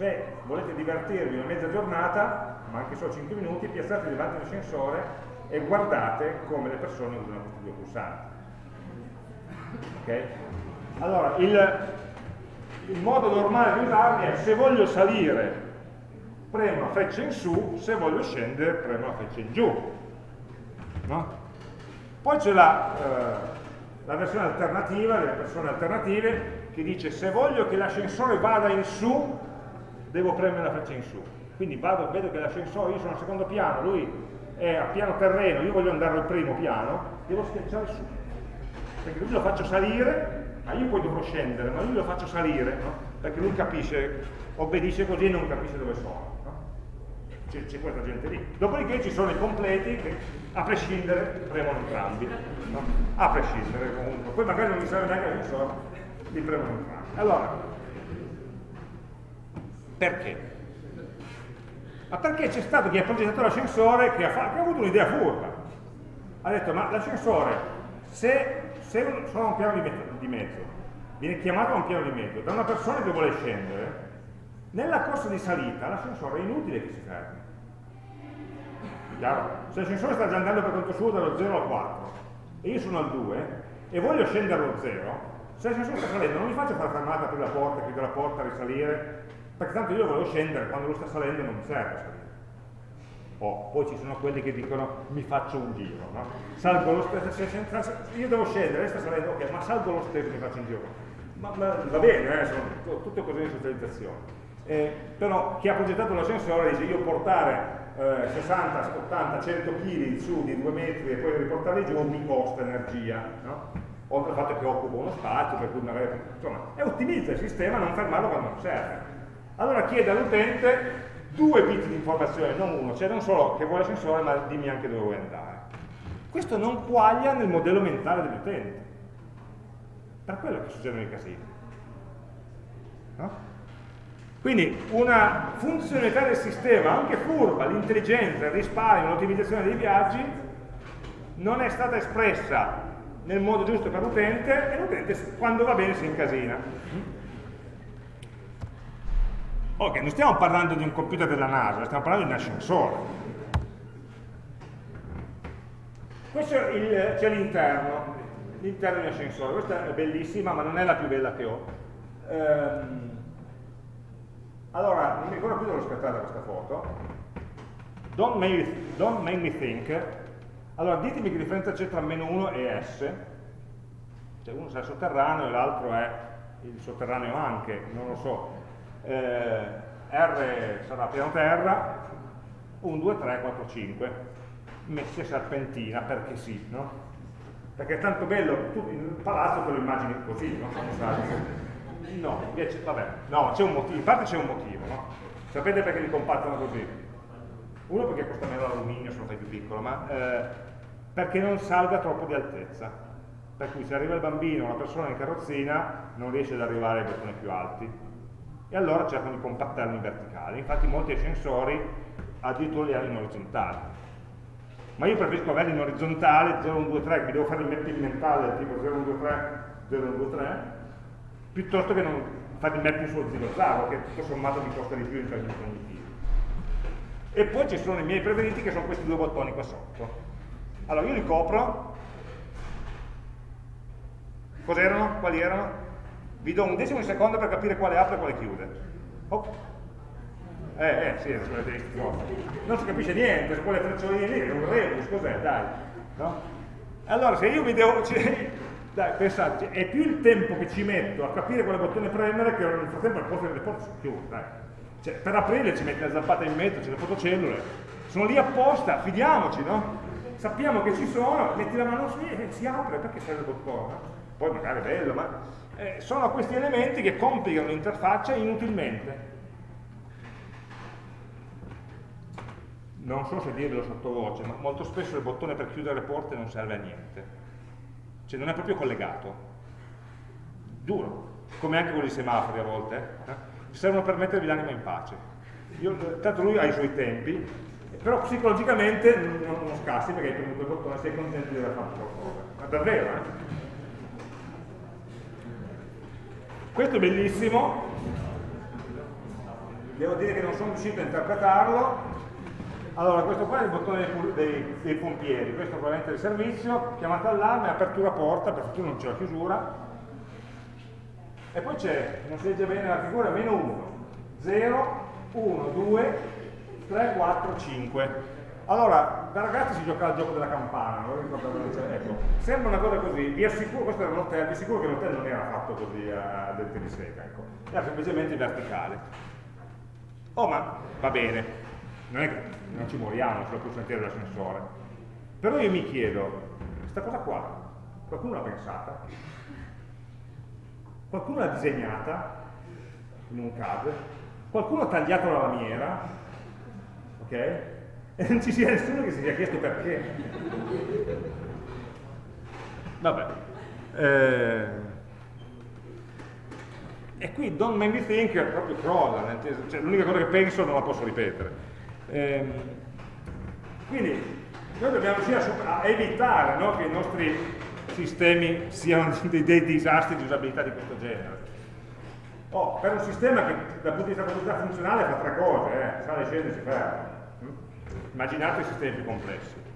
se volete divertirvi una mezza giornata, ma anche solo 5 minuti, piazzate davanti all'ascensore e guardate come le persone usano questi due pulsanti. Okay? Allora, il, il modo normale di usarli è se voglio salire premo la freccia in su, se voglio scendere premo la freccia in giù. No? Poi c'è la, eh, la, versione alternativa, delle persone alternative, che dice se voglio che l'ascensore vada in su, devo premere la freccia in su. Quindi vado, vedo che l'ascensore, io sono al secondo piano, lui è a piano terreno, io voglio andare al primo piano, devo schiacciare su. Perché lui lo faccio salire, ma io poi dovrò scendere, ma lui lo faccio salire, no? perché lui capisce, obbedisce così e non capisce dove sono. No? C'è questa gente lì. Dopodiché ci sono i completi che a prescindere premono entrambi. No? A prescindere comunque. Poi magari non mi serve neanche l'ascensore, li premono entrambi. Allora, perché? Ma perché c'è stato chi ha progettato l'ascensore che, che, ha avuto un'idea furba. Ha detto, ma l'ascensore, se, se sono a un piano di, di mezzo, viene chiamato a un piano di mezzo da una persona che vuole scendere, nella corsa di salita l'ascensore è inutile che si fermi. Chiaro? Se l'ascensore sta già andando per conto suo dallo 0 al 4 e io sono al 2 e voglio scendere allo 0, se l'ascensore sta salendo non mi faccio fare fermata, aprire la porta, chiudere la porta, risalire, perché tanto io volevo scendere, quando lo sta salendo non mi serve salire. Oh, poi ci sono quelli che dicono mi faccio un giro, no? Salgo lo stesso, io devo scendere, lei sta salendo, ok, ma salgo lo stesso e mi faccio un giro. Ma, ma va bene, eh, sono tutte cose di socializzazione. Eh, però chi ha progettato l'ascensore dice io portare eh, 60, 80, 100 kg su di 2 metri e poi riportarli giù mi costa energia, no? oltre al fatto che occupa uno spazio, per cui magari, insomma, e ottimizza il sistema a non fermarlo quando non serve. Allora chiede all'utente due bit di informazione, non uno, cioè non solo che vuole l'ascensore, ma dimmi anche dove vuoi andare. Questo non quaglia nel modello mentale dell'utente. Per quello che succedono i casini. No? Quindi una funzionalità del sistema, anche furba, l'intelligenza, il risparmio, l'ottimizzazione dei viaggi, non è stata espressa nel modo giusto per l'utente e l'utente quando va bene si incasina. Ok, non stiamo parlando di un computer della NASA, stiamo parlando di un ascensore. Questo c'è l'interno, l'interno di un ascensore, questa è bellissima ma non è la più bella che ho. Ehm, allora, non mi ricordo più dove l'ho scattata questa foto. Don't make, don't make, me think. Allora, ditemi che differenza c'è tra meno 1 e S. Cioè uno sarà sotterraneo e l'altro è il sotterraneo anche, non lo so eh, R sarà piano terra, 1, 2, 3, 4, 5, messi a serpentina perché sì, no? Perché è tanto bello, tu il palazzo te lo immagini così, no? No, invece, vabbè, no, c'è un motivo, in parte c'è un motivo, no? Sapete perché li compattano così? Uno perché costa meno l'alluminio se lo fai più piccolo, ma eh, perché non salga troppo di altezza. Per cui se arriva il bambino o una persona in carrozzina non riesce ad arrivare ai bottoni più alti e allora cercano di compattarli in verticale. Infatti molti ascensori addirittura li hanno in orizzontale. Ma io preferisco averli in orizzontale, 0, 1, 2, 3, mi devo fare il mapping mentale tipo 0, 1, 2, 3, 0, 2, 3, piuttosto che non fare il mapping sullo zigozago, che tutto sommato mi costa di più in termini cognitivi. E poi ci sono i miei preferiti che sono questi due bottoni qua sotto. Allora io li copro. Cos'erano? Quali erano? Vi do un decimo di secondo per capire quale apre e quale chiude. Oh. Eh, eh, sì, non si capisce niente, su quelle freccioline lì, è un rebus, cos'è? Dai. No? Allora, se io mi devo... Dai, pensate, è più il tempo che ci metto a capire quale bottone premere che nel frattempo al posto delle porte si chiude, dai. Cioè, per aprirle ci metti la zappata in mezzo, c'è le fotocellule, sono lì apposta, fidiamoci, no? Sappiamo che ci sono, metti la mano su e si apre, perché serve il bottone? Poi magari è bello, ma eh, sono questi elementi che complicano l'interfaccia inutilmente. Non so se dirvelo sottovoce, ma molto spesso il bottone per chiudere le porte non serve a niente. Cioè non è proprio collegato. Duro. Come anche con i semafori a volte. Eh? Servono per mettervi l'anima in pace. Io, tanto lui ha i suoi tempi, però psicologicamente non, non scassi perché hai premuto il bottone sei contento di aver fatto qualcosa. Ma davvero, eh? Questo è bellissimo, devo dire che non sono riuscito a interpretarlo. Allora, questo qua è il bottone dei, dei, dei pompieri, questo è probabilmente il servizio, chiamata allarme, apertura porta, per fortuna non c'è la chiusura. E poi c'è, non si legge bene la figura, meno 1, 0, 1, 2, 3, 4, 5. Allora, da ragazzi si gioca al gioco della campana, non ricordo cioè, ecco, sembra una cosa così, vi assicuro, questo era un hotel, vi assicuro che l'hotel non era fatto così a dente di sega, ecco, era semplicemente verticale. Oh ma va bene, non, è che non ci moriamo sulla pulsantiera dell'ascensore, però io mi chiedo, questa cosa qua, qualcuno l'ha pensata? Qualcuno l'ha disegnata in un CAD? Qualcuno ha tagliato la lamiera? Ok? non ci sia nessuno che si sia chiesto perché. Vabbè. Eh, e qui don't make me think proprio crolla, cioè, l'unica cosa che penso non la posso ripetere. Eh, quindi noi dobbiamo riuscire a, a evitare no, che i nostri sistemi siano dei, dei, disastri di usabilità di questo genere. Oh, per un sistema che dal punto di vista funzionale fa tre cose, eh, sale, scende si ferma Immaginate sistemi più complessi.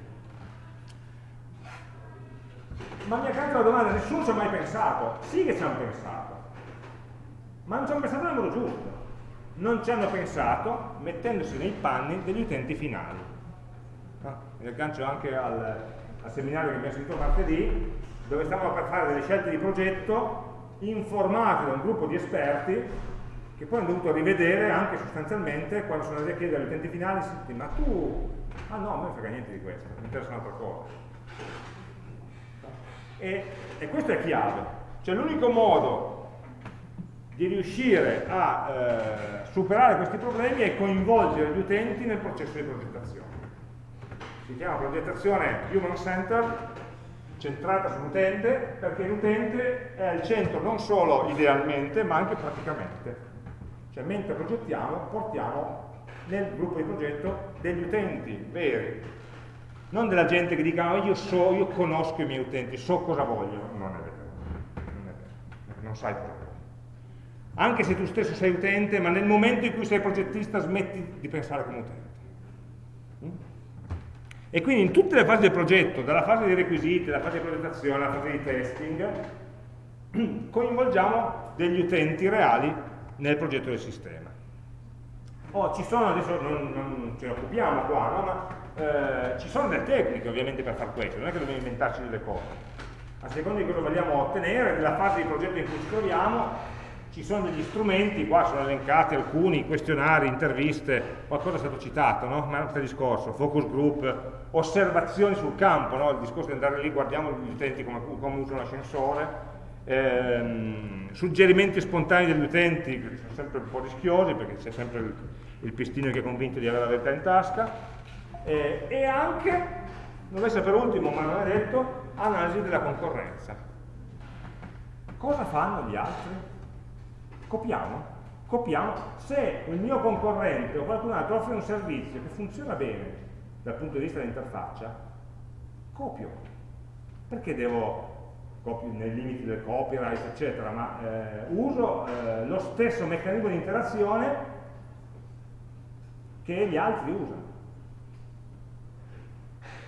Ma mi accanto la domanda, nessuno ci ha mai pensato? Sì che ci hanno pensato, ma non ci hanno pensato nel modo giusto. Non ci hanno pensato mettendosi nei panni degli utenti finali. Ah, mi aggancio anche al, al seminario che abbiamo sentito martedì, dove stavamo per fare delle scelte di progetto informati da un gruppo di esperti che poi hanno dovuto rivedere anche sostanzialmente quando sono andati a chiedere agli utenti finali, sì, ma tu, ah no, a me non frega niente di questo, mi interessa un'altra cosa. E, e, questo è chiave, cioè l'unico modo di riuscire a eh, superare questi problemi è coinvolgere gli utenti nel processo di progettazione. Si chiama progettazione human centered, centrata sull'utente, perché l'utente è al centro non solo idealmente, ma anche praticamente. Cioè mentre progettiamo portiamo nel gruppo di progetto degli utenti veri, non della gente che dica oh, io so, io conosco i miei utenti, so cosa vogliono. Non è vero, non, è vero. non sai cosa vogliono. Anche se tu stesso sei utente, ma nel momento in cui sei progettista smetti di pensare come utente. Mm? E quindi in tutte le fasi del progetto, dalla fase dei requisiti, dalla fase di progettazione, alla fase di testing, coinvolgiamo degli utenti reali nel progetto del sistema. Oh, ci sono, adesso non, non ce ne occupiamo qua, no? ma eh, ci sono delle tecniche ovviamente per far questo, non è che dobbiamo inventarci delle cose. A seconda di cosa vogliamo ottenere, nella fase di progetto in cui ci troviamo, ci sono degli strumenti, qua sono elencati alcuni, questionari, interviste, qualcosa è stato citato, no? ma è un altro discorso, focus group, osservazioni sul campo, no? il discorso di andare lì, guardiamo gli utenti come, come usano l'ascensore, ehm, suggerimenti spontanei degli utenti che sono sempre un po' rischiosi perché c'è sempre il, il, pistino che è convinto di avere la verità in tasca eh, e anche, non essere per ultimo ma non è detto, analisi della concorrenza cosa fanno gli altri? copiamo? copiamo se il mio concorrente o qualcun altro offre un servizio che funziona bene dal punto di vista dell'interfaccia copio perché devo nei limiti del copyright, eccetera, ma eh, uso eh, lo stesso meccanismo di interazione che gli altri usano.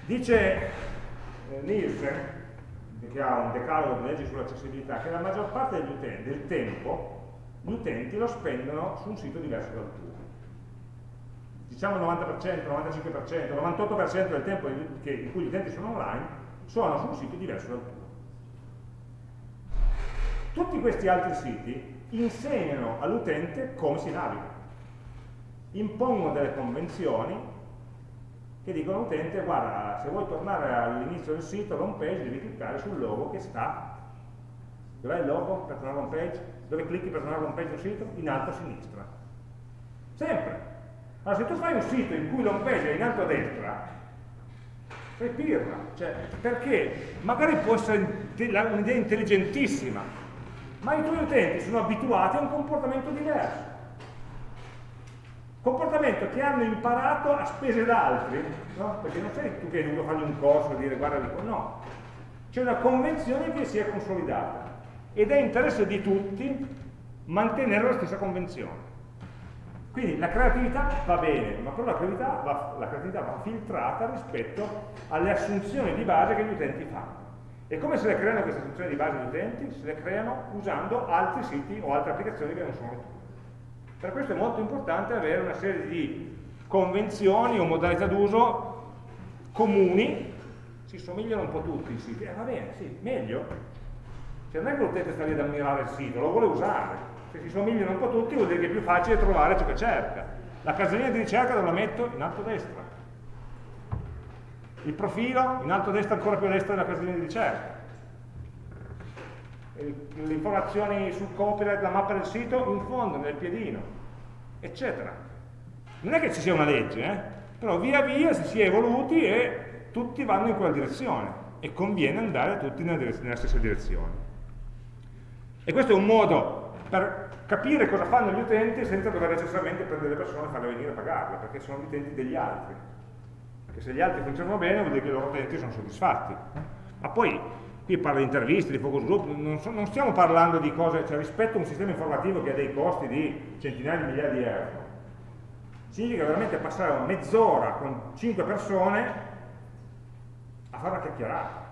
Dice eh, Nielsen, che ha un decalogo di leggi sull'accessibilità, che la maggior parte degli utenti, del tempo gli utenti lo spendono su un sito diverso dal tuo. Diciamo il 90%, 95%, 98% del tempo in cui gli utenti sono online sono su un sito diverso dal tuo. Questi altri siti insegnano all'utente come si naviga, impongono delle convenzioni che dicono all'utente guarda se vuoi tornare all'inizio del sito, l'home page, devi cliccare sul logo che sta dov'è il logo per tornare all'home page? dove clicchi per tornare all'home page del sito? in alto a sinistra sempre allora se tu fai un sito in cui l'home page è in alto a destra sei pirla cioè, perché? magari può essere un'idea intelligentissima ma i tuoi utenti sono abituati a un comportamento diverso comportamento che hanno imparato a spese d'altri, no? perché non sei tu che hai dovuto fargli un corso e dire guarda dico no, c'è una convenzione che si è consolidata ed è interesse di tutti mantenere la stessa convenzione. Quindi la creatività va bene, ma però la creatività va, la creatività va filtrata rispetto alle assunzioni di base che gli utenti fanno. E come se le creano queste assunzioni di base gli utenti? Se le creano usando altri siti o altre applicazioni che non sono le tue. Per questo è molto importante avere una serie di convenzioni o modalità d'uso comuni, si somigliano un po' tutti i siti, eh, va bene, sì, meglio. Cioè non è che l'utente sta lì ad ammirare il sito, lo vuole usare. Se si somigliano un po' tutti vuol dire che è più facile trovare ciò che cerca. La casellina di ricerca dove la metto? In alto a destra. Il profilo? In alto a destra ancora più a destra della casellina di ricerca le informazioni sul copyright, la mappa del sito, in fondo, nel piedino, eccetera. Non è che ci sia una legge, eh? però via via si è evoluti e tutti vanno in quella direzione e conviene andare tutti nella, nella stessa direzione. E questo è un modo per capire cosa fanno gli utenti senza dover necessariamente prendere le persone e farle venire a pagarle, perché sono gli utenti degli altri. Perché se gli altri funzionano bene vuol dire che i loro utenti sono soddisfatti. Ma poi qui parla di interviste, di focus group, non, so, non stiamo parlando di cose, cioè rispetto a un sistema informativo che ha dei costi di centinaia di migliaia di euro, significa veramente passare mezz'ora con 5 persone a fare una chiacchierata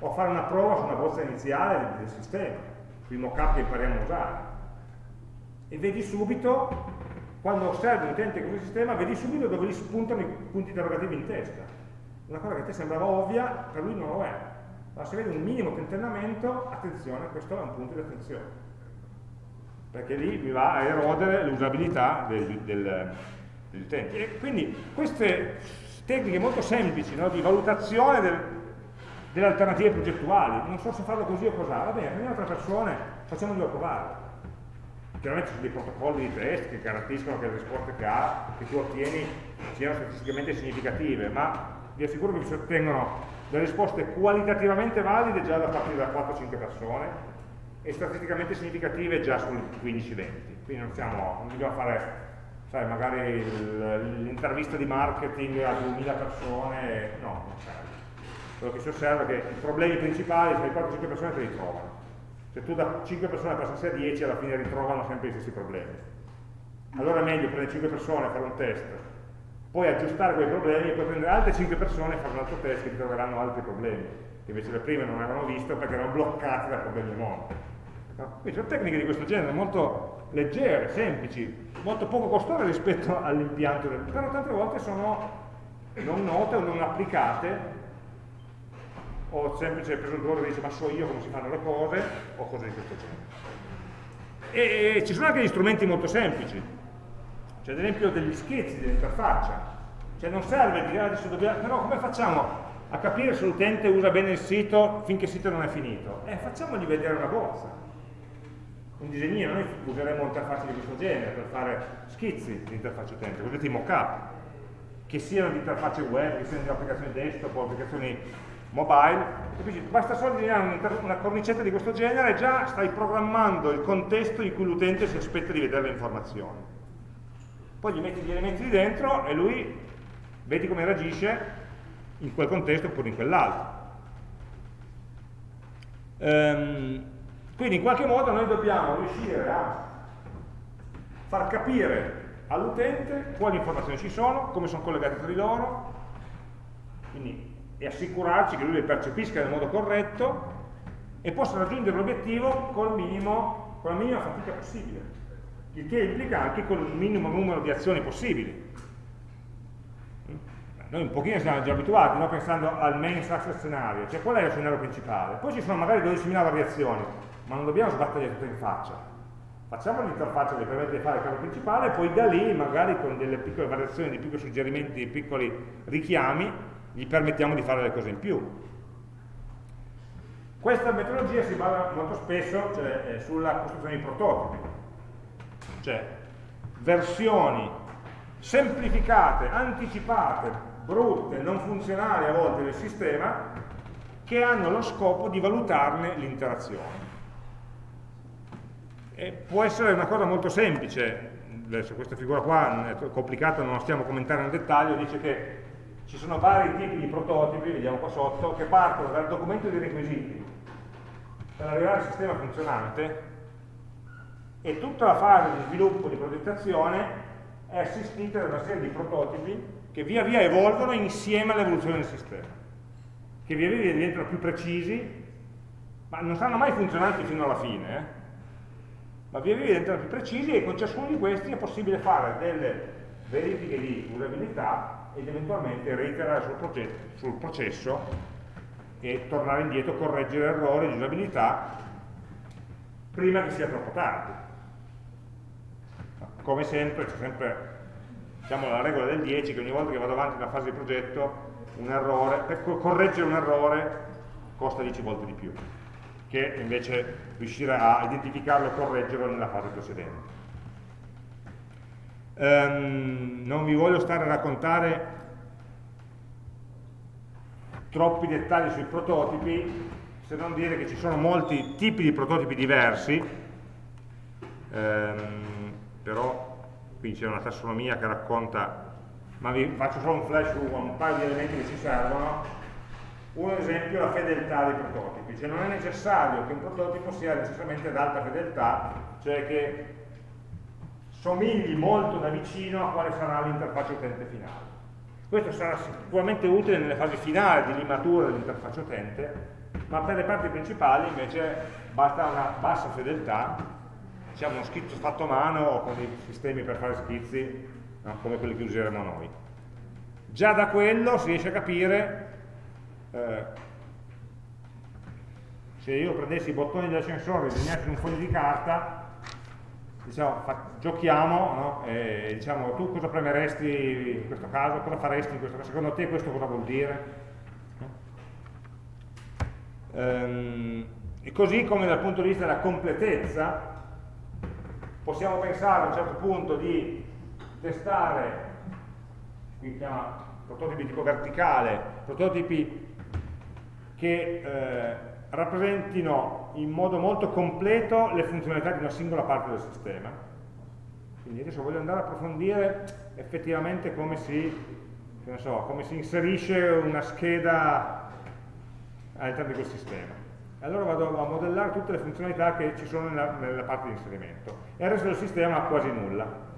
o a fare una prova su una bozza iniziale del, sistema, sui mock-up che impariamo a usare. E vedi subito, quando osservi l'utente con il sistema, vedi subito dove gli spuntano i punti interrogativi in testa. Una cosa che a te sembrava ovvia, per lui non lo è ma se vede un minimo tentennamento, attenzione, questo è un punto di attenzione. Perché lì mi va a erodere l'usabilità degli utenti. E quindi queste tecniche molto semplici no, di valutazione del, delle alternative progettuali, non so se farlo così o cos'ha, va bene, prendiamo altre persone, facciamolo provare. Chiaramente ci sono dei protocolli di test che garantiscono che le risposte che, ha, che tu ottieni siano statisticamente significative, ma vi assicuro che si ottengono delle risposte qualitativamente valide già da partire da 4-5 persone e statisticamente significative già sul 15-20. Quindi non, siamo, non dobbiamo fare, sai, magari l'intervista di marketing a 2000 persone, no, non serve. Quello che si osserva è che i problemi principali, se le 4-5 persone te li trovano. Se tu da 5 persone passi a 10, alla fine ritrovano sempre gli stessi problemi. Allora è meglio prendere 5 persone, fare un test, poi aggiustare quei problemi e poi prendere altre 5 persone e fare un altro test che ti troveranno altri problemi, che invece le prime non avevano visto perché erano bloccati da problemi. No? Quindi sono tecniche di questo genere molto leggere, semplici, molto poco costose rispetto all'impianto, del... però tante volte sono non note o non applicate o semplice presuntuoso dice ma so io come si fanno le cose o cose di questo genere. E, e ci sono anche gli strumenti molto semplici, cioè ad esempio degli schizzi dell'interfaccia, cioè non serve dire ah, adesso dobbiamo, però come facciamo a capire se l'utente usa bene il sito finché il sito non è finito? Eh, facciamogli vedere una bozza, un disegnino, noi useremo interfacce di questo genere per fare schizzi di interfaccia utente, cosiddeti mock-up, che siano di interfacce web, che siano di applicazioni desktop o applicazioni mobile, basta solo disegnare una cornicetta di questo genere e già stai programmando il contesto in cui l'utente si aspetta di vedere le informazioni poi gli metti gli elementi di dentro e lui vedi come reagisce in quel contesto oppure in quell'altro. Ehm, quindi in qualche modo noi dobbiamo riuscire a far capire all'utente quali informazioni ci sono, come sono collegate tra di loro, quindi, e assicurarci che lui le percepisca nel modo corretto e possa raggiungere l'obiettivo con, la minima fatica possibile, il che implica anche con il minimo numero di azioni possibili. Noi un pochino siamo già abituati, no? pensando al main success scenario, cioè qual è lo scenario principale. Poi ci sono magari 12.000 variazioni, ma non dobbiamo sbattergli tutto in faccia facciamo l'interfaccia che permette di fare il caso principale poi da lì magari con delle piccole variazioni, dei piccoli suggerimenti, dei piccoli richiami gli permettiamo di fare le cose in più. Questa metodologia si basa molto spesso cioè, sulla costruzione di prototipi. Cioè versioni semplificate, anticipate, brutte, non funzionali a volte del sistema che hanno lo scopo di valutarne l'interazione. Può essere una cosa molto semplice, adesso questa figura qua è complicata, non la stiamo a commentare nel dettaglio, dice che ci sono vari tipi di prototipi, vediamo qua sotto, che partono dal documento dei requisiti per arrivare al sistema funzionante e tutta la fase di sviluppo di progettazione è assistita da una serie di prototipi che via via evolvono insieme all'evoluzione del sistema, che via via diventano più precisi, ma non saranno mai funzionanti fino alla fine, eh? ma via via diventano più precisi e con ciascuno di questi è possibile fare delle verifiche di usabilità ed eventualmente reiterare sul, sul processo e tornare indietro, correggere errori di usabilità prima che sia troppo tardi. Come sempre, c'è sempre diciamo, la regola del 10 che ogni volta che vado avanti nella fase di progetto un errore, per correggere un errore costa 10 volte di più che invece riuscire a identificarlo e correggerlo nella fase precedente. Um, non vi voglio stare a raccontare troppi dettagli sui prototipi, se non dire che ci sono molti tipi di prototipi diversi, um, però qui c'è una tassonomia che racconta, ma vi faccio solo un flash su un paio di elementi che ci servono, un esempio è la fedeltà dei prototipi, cioè non è necessario che un prototipo sia necessariamente ad alta fedeltà, cioè che somigli molto da vicino a quale sarà l'interfaccia utente finale. Questo sarà sicuramente utile nelle fasi finali di limatura dell'interfaccia utente, ma per le parti principali invece basta una bassa fedeltà, diciamo uno schizzo fatto a mano o con dei sistemi per fare schizzi no? come quelli che useremo noi. Già da quello si riesce a capire eh, se io prendessi i bottoni dell'ascensore e disegnassi un foglio di carta diciamo, giochiamo no? e diciamo tu cosa premeresti in questo caso, cosa faresti in questo caso, secondo te questo cosa vuol dire? Ehm, e così come dal punto di vista della completezza possiamo pensare a un certo punto di testare qui si chiama prototipi tipo verticale, prototipi che eh, rappresentino in modo molto completo le funzionalità di una singola parte del sistema. Quindi adesso voglio andare a approfondire effettivamente come si, so, come si inserisce una scheda all'interno di quel sistema. Allora vado a modellare tutte le funzionalità che ci sono nella, nella parte di inserimento. E il resto del sistema ha quasi nulla.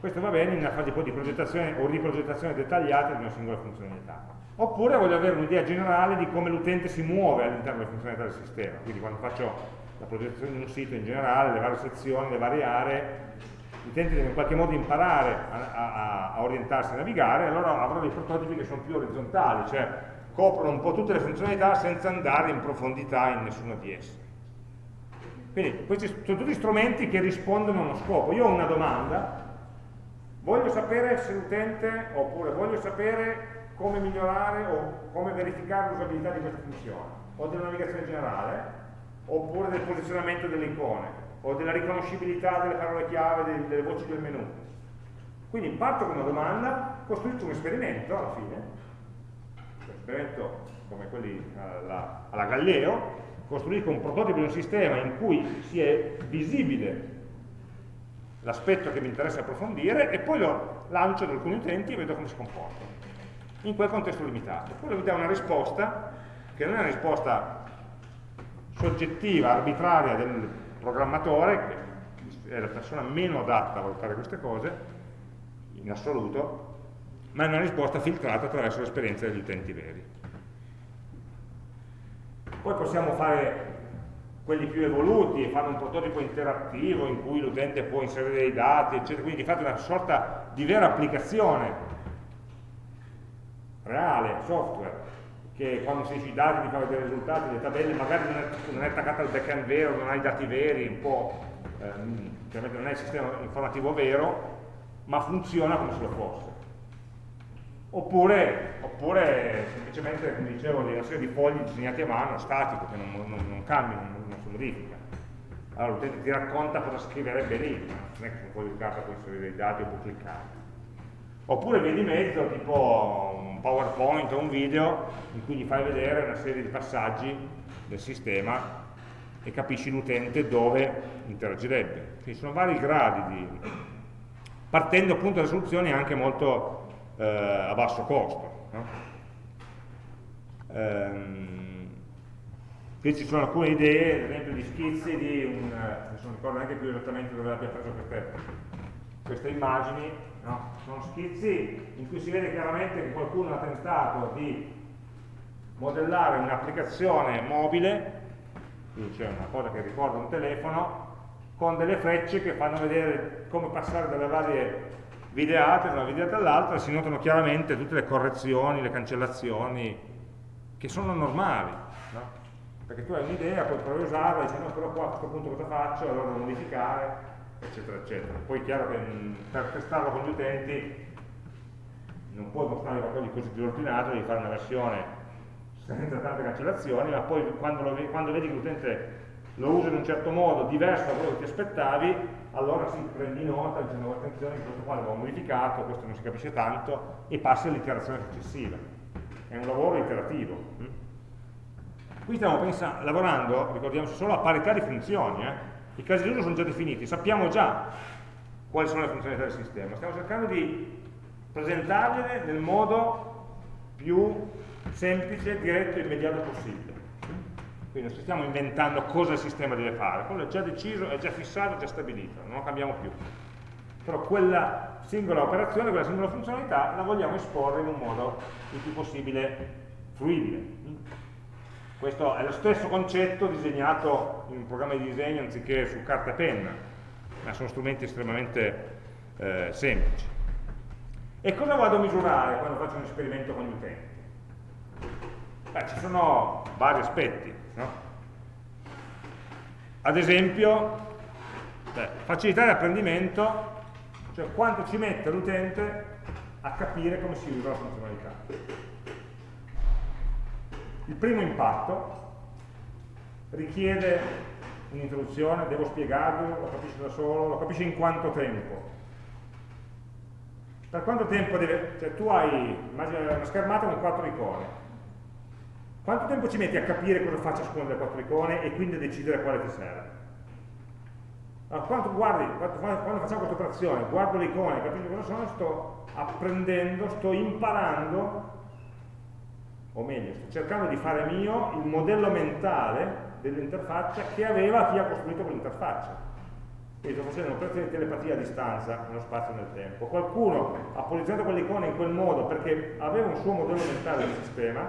Questo va bene in una fase di progettazione o riprogettazione dettagliata di una singola funzionalità oppure voglio avere un'idea generale di come l'utente si muove all'interno delle funzionalità del sistema, quindi quando faccio la progettazione di un sito in generale, le varie sezioni, le varie aree, l'utente deve in qualche modo imparare a, a, a orientarsi e navigare, allora avrò dei prototipi che sono più orizzontali, cioè coprono un po' tutte le funzionalità senza andare in profondità in nessuna di esse. Quindi questi sono tutti strumenti che rispondono a uno scopo. Io ho una domanda, voglio sapere se l'utente, oppure voglio sapere come migliorare o come verificare l'usabilità di questa funzione, o della navigazione generale, oppure del posizionamento delle icone, o della riconoscibilità delle parole chiave, delle, delle voci del menu. Quindi parto con una domanda, costruisco un esperimento alla fine, un esperimento come quelli alla, alla Galleo, costruisco un prototipo di un sistema in cui si è visibile l'aspetto che mi interessa approfondire e poi lo lancio ad alcuni utenti e vedo come si comporta in quel contesto limitato. Poi vi dà una risposta che non è una risposta soggettiva, arbitraria del programmatore, che è la persona meno adatta a valutare queste cose, in assoluto, ma è una risposta filtrata attraverso l'esperienza degli utenti veri. Poi possiamo fare quelli più evoluti e fare un prototipo interattivo in cui l'utente può inserire dei dati, eccetera, quindi fate una sorta di vera applicazione reale, software, che quando si i dati ti fa vedere i risultati, le tabelle, magari non è, non è attaccata al backend vero, non ha i dati veri, un po', ehm, non è il sistema informativo vero, ma funziona come se lo fosse. Oppure, oppure semplicemente, come dicevo, una serie di fogli disegnati a mano, statico, che non, non, non cambiano, non, non, si modifica. Allora l'utente ti racconta cosa scriverebbe lì, non è che un po' di carta puoi inserire dei dati o puoi cliccare. Oppure vedi mezzo, tipo un PowerPoint o un video, in cui gli fai vedere una serie di passaggi del sistema e capisci l'utente dove interagirebbe. Quindi sono vari gradi di... partendo appunto da soluzioni anche molto eh, a basso costo. No? Ehm, qui ci sono alcune idee, ad esempio di schizzi di un, non ricordo neanche più esattamente dove abbia preso queste, queste immagini, no? sono schizzi in cui si vede chiaramente che qualcuno ha tentato di modellare un'applicazione mobile, quindi c'è una cosa che ricorda un telefono, con delle frecce che fanno vedere come passare dalle varie videate da una videata all'altra si notano chiaramente tutte le correzioni, le cancellazioni che sono normali no? perché tu hai un'idea, poi provi a usarla e dici no però qua a questo punto cosa faccio, allora devo modificare eccetera eccetera poi è chiaro che mh, per testarlo con gli utenti non puoi mostrare qualcosa di così disordinato, devi fare una versione senza tante cancellazioni ma poi quando, lo, quando vedi che l'utente lo usa in un certo modo diverso da quello che ti aspettavi allora si prendi nota dicendo attenzione che questo qua l'avevo modificato, questo non si capisce tanto e passi all'iterazione successiva. È un lavoro iterativo. Mm? Qui stiamo lavorando, ricordiamoci, solo a parità di funzioni. Eh? I casi di uso sono già definiti, sappiamo già quali sono le funzionalità del sistema. Stiamo cercando di presentargliele nel modo più semplice, diretto e immediato possibile. Quindi non stiamo inventando cosa il sistema deve fare, quello è già deciso, è già fissato, è già stabilito, non lo cambiamo più. Però quella singola operazione, quella singola funzionalità la vogliamo esporre in un modo il più possibile fruibile. Questo è lo stesso concetto disegnato in un programma di disegno anziché su carta e penna, ma sono strumenti estremamente eh, semplici. E cosa vado a misurare quando faccio un esperimento con gli utenti? Beh, ci sono vari aspetti. No? Ad esempio, beh, facilità di apprendimento, cioè quanto ci mette l'utente a capire come si usa la funzionalità. Il primo impatto richiede un'introduzione, devo spiegarlo, lo capisce da solo, lo capisce in quanto tempo. Per quanto tempo deve... Cioè tu hai, una schermata con quattro icone, quanto tempo ci metti a capire cosa fa ciascuna delle quattro icone e quindi a decidere quale ti serve? Allora, quando, guardi, quando facciamo questa operazione, guardo le icone, capisco cosa sono, sto apprendendo, sto imparando, o meglio, sto cercando di fare mio il modello mentale dell'interfaccia che aveva chi ha costruito quell'interfaccia. Quindi sto facendo un'operazione di telepatia a distanza, nello spazio e nel tempo. Qualcuno ha posizionato quell'icona in quel modo perché aveva un suo modello mentale del sistema,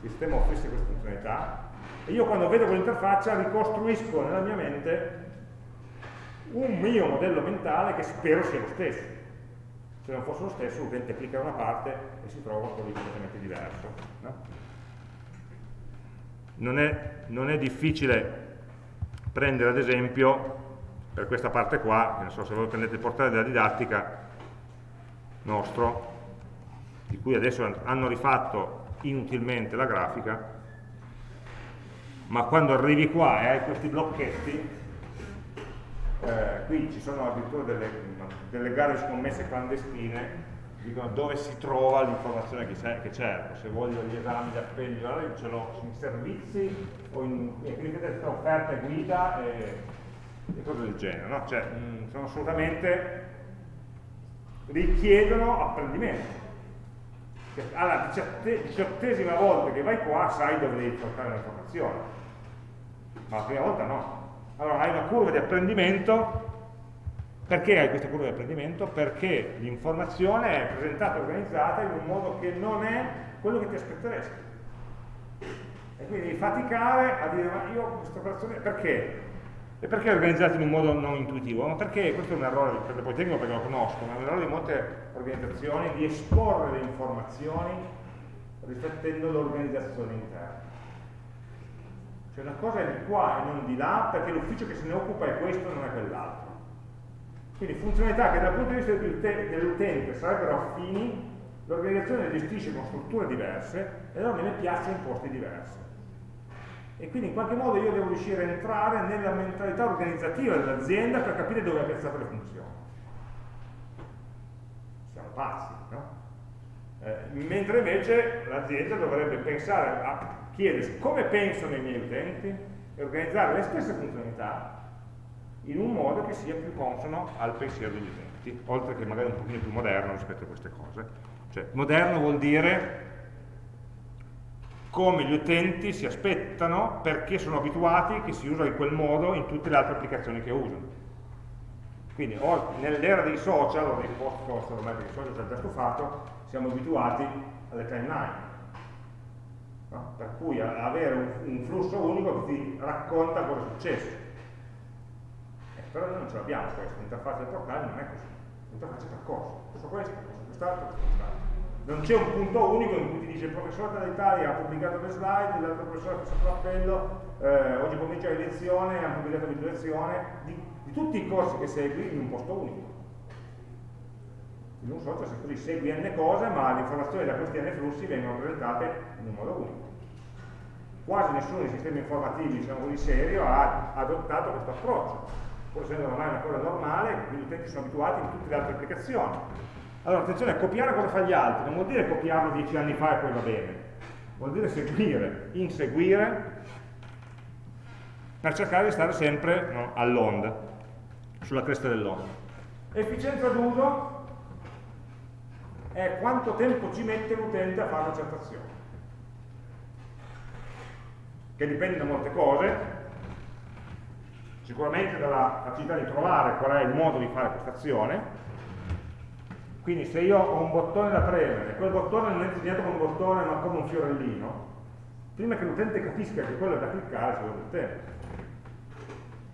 il sistema offrisse queste funzionalità e io quando vedo quell'interfaccia ricostruisco nella mia mente un mio modello mentale che spero sia lo stesso se non fosse lo stesso l'utente clicca da una parte e si trova di completamente diverso no? non, è, non, è, difficile prendere ad esempio per questa parte qua, non so se voi prendete il portale della didattica nostro di cui adesso hanno rifatto inutilmente la grafica, ma quando arrivi qua e hai questi blocchetti, eh, qui ci sono addirittura delle, delle gare scommesse clandestine, dicono dove si trova l'informazione che cerco, se voglio gli esami di allora io ce l'ho in servizi o in, offerta e guida e, e, cose del genere, no? cioè, mh, mm, sono assolutamente richiedono apprendimento che alla diciottesima volta che vai qua sai dove devi portare l'informazione, ma la prima volta no. Allora hai una curva di apprendimento, perché hai questa curva di apprendimento? Perché l'informazione è presentata e organizzata in un modo che non è quello che ti aspetteresti. E quindi faticare a dire, ma io questa operazione, perché? E perché è organizzato in un modo non intuitivo? Ma perché, questo è un errore, per poi tecnico perché lo conosco, ma è un errore di molte organizzazioni di esporre le informazioni riflettendo l'organizzazione interna. Cioè una cosa è di qua e non di là, perché l'ufficio che se ne occupa è questo e non è quell'altro. Quindi funzionalità che dal punto di vista dell'utente sarebbero affini, l'organizzazione le gestisce con strutture diverse e allora me le piazza in posti diversi e quindi in qualche modo io devo riuscire a entrare nella mentalità organizzativa dell'azienda per capire dove ha piazzato le funzioni. Siamo pazzi, no? Eh, mentre invece l'azienda dovrebbe pensare a chiedersi come pensano i miei utenti e organizzare le stesse funzionalità in un modo che sia più consono al pensiero degli utenti, oltre che magari un pochino più moderno rispetto a queste cose. Cioè, moderno vuol dire come gli utenti si aspettano perché sono abituati che si usa in quel modo in tutte le altre applicazioni che usano. Quindi nell'era dei social, o dei post ormai perché i social ci hanno già stufato, siamo abituati alle timeline. No? Per cui avere un, un, flusso unico che ti racconta cosa è successo. Però noi non ce l'abbiamo questo, l'interfaccia del portale non è così. L'interfaccia è percorso, questo questo, questo quest'altro, quest'altro non c'è un punto unico in cui ti dice il professore dall'Italia ha pubblicato le slide, l'altro professore ha fatto l'appello, eh, oggi pomeriggio hai lezione, ha pubblicato la lezione, di, di, tutti i corsi che segui in un posto unico. In un social così segui n cose, ma le informazioni da questi n flussi vengono presentate in un modo unico. Quasi nessuno dei sistemi informativi, diciamo così, serio ha adottato questo approccio, pur essendo ormai una cosa normale, quindi gli utenti sono abituati in tutte le altre applicazioni allora, attenzione, copiare cosa fa gli altri, non vuol dire copiarlo dieci anni fa e poi va bene, vuol dire seguire, inseguire, per cercare di stare sempre no, all'onda, sulla cresta dell'onda. Efficienza d'uso è quanto tempo ci mette l'utente a fare una certa azione, che dipende da molte cose, sicuramente dalla capacità di trovare qual è il modo di fare questa azione, quindi se io ho un bottone da premere, quel bottone non è disegnato come un bottone ma come un fiorellino, prima che l'utente capisca che quello è da cliccare ci vuole del tempo.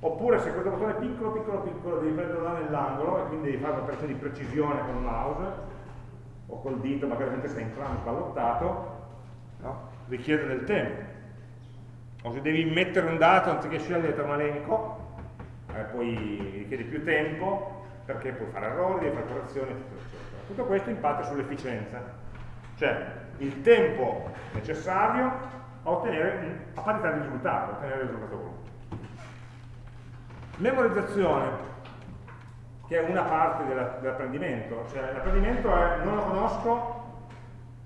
Oppure se questo bottone è piccolo, piccolo, piccolo, devi prenderlo là nell'angolo e quindi devi fare un'operazione di precisione con il mouse o col dito, magari mentre sei in trama sballottato, no? richiede del tempo. O se devi mettere un dato anziché scegliere un elenco, eh, poi richiede più tempo perché puoi fare errori, devi fare correzioni, eccetera, eccetera. Tutto questo impatta sull'efficienza, cioè il tempo necessario a ottenere, a parità di risultato, a ottenere il risultato voluto. Memorizzazione, che è una parte dell'apprendimento, cioè l'apprendimento è non lo conosco,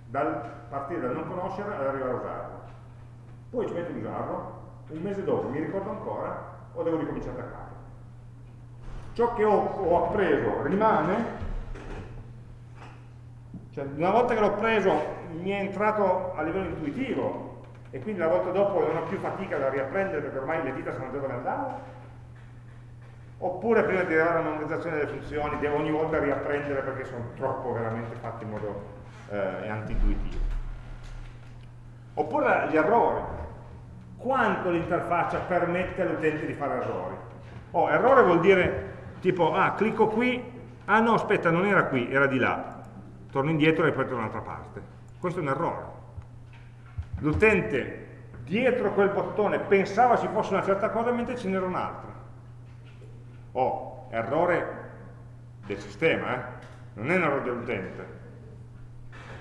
dal partire dal non conoscere ad arrivare a usarlo. Poi ci metto a usarlo, un mese dopo mi ricordo ancora o devo ricominciare da capo ciò che ho, ho appreso rimane, cioè una volta che l'ho preso mi è entrato a livello intuitivo e quindi la volta dopo non ho più fatica da riapprendere perché ormai le dita sanno già dove andare, oppure prima di arrivare alla memorizzazione delle funzioni devo ogni volta riapprendere perché sono troppo veramente fatti in modo eh, anti-intuitivo. Oppure gli errori. Quanto l'interfaccia permette all'utente di fare errori? Oh, errore vuol dire tipo, ah, clicco qui, ah no, aspetta, non era qui, era di là, torno indietro e ripeto da un'altra parte. Questo è un errore. L'utente dietro quel bottone pensava ci fosse una certa cosa mentre ce n'era un'altra. Oh, errore del sistema, eh? non è un errore dell'utente.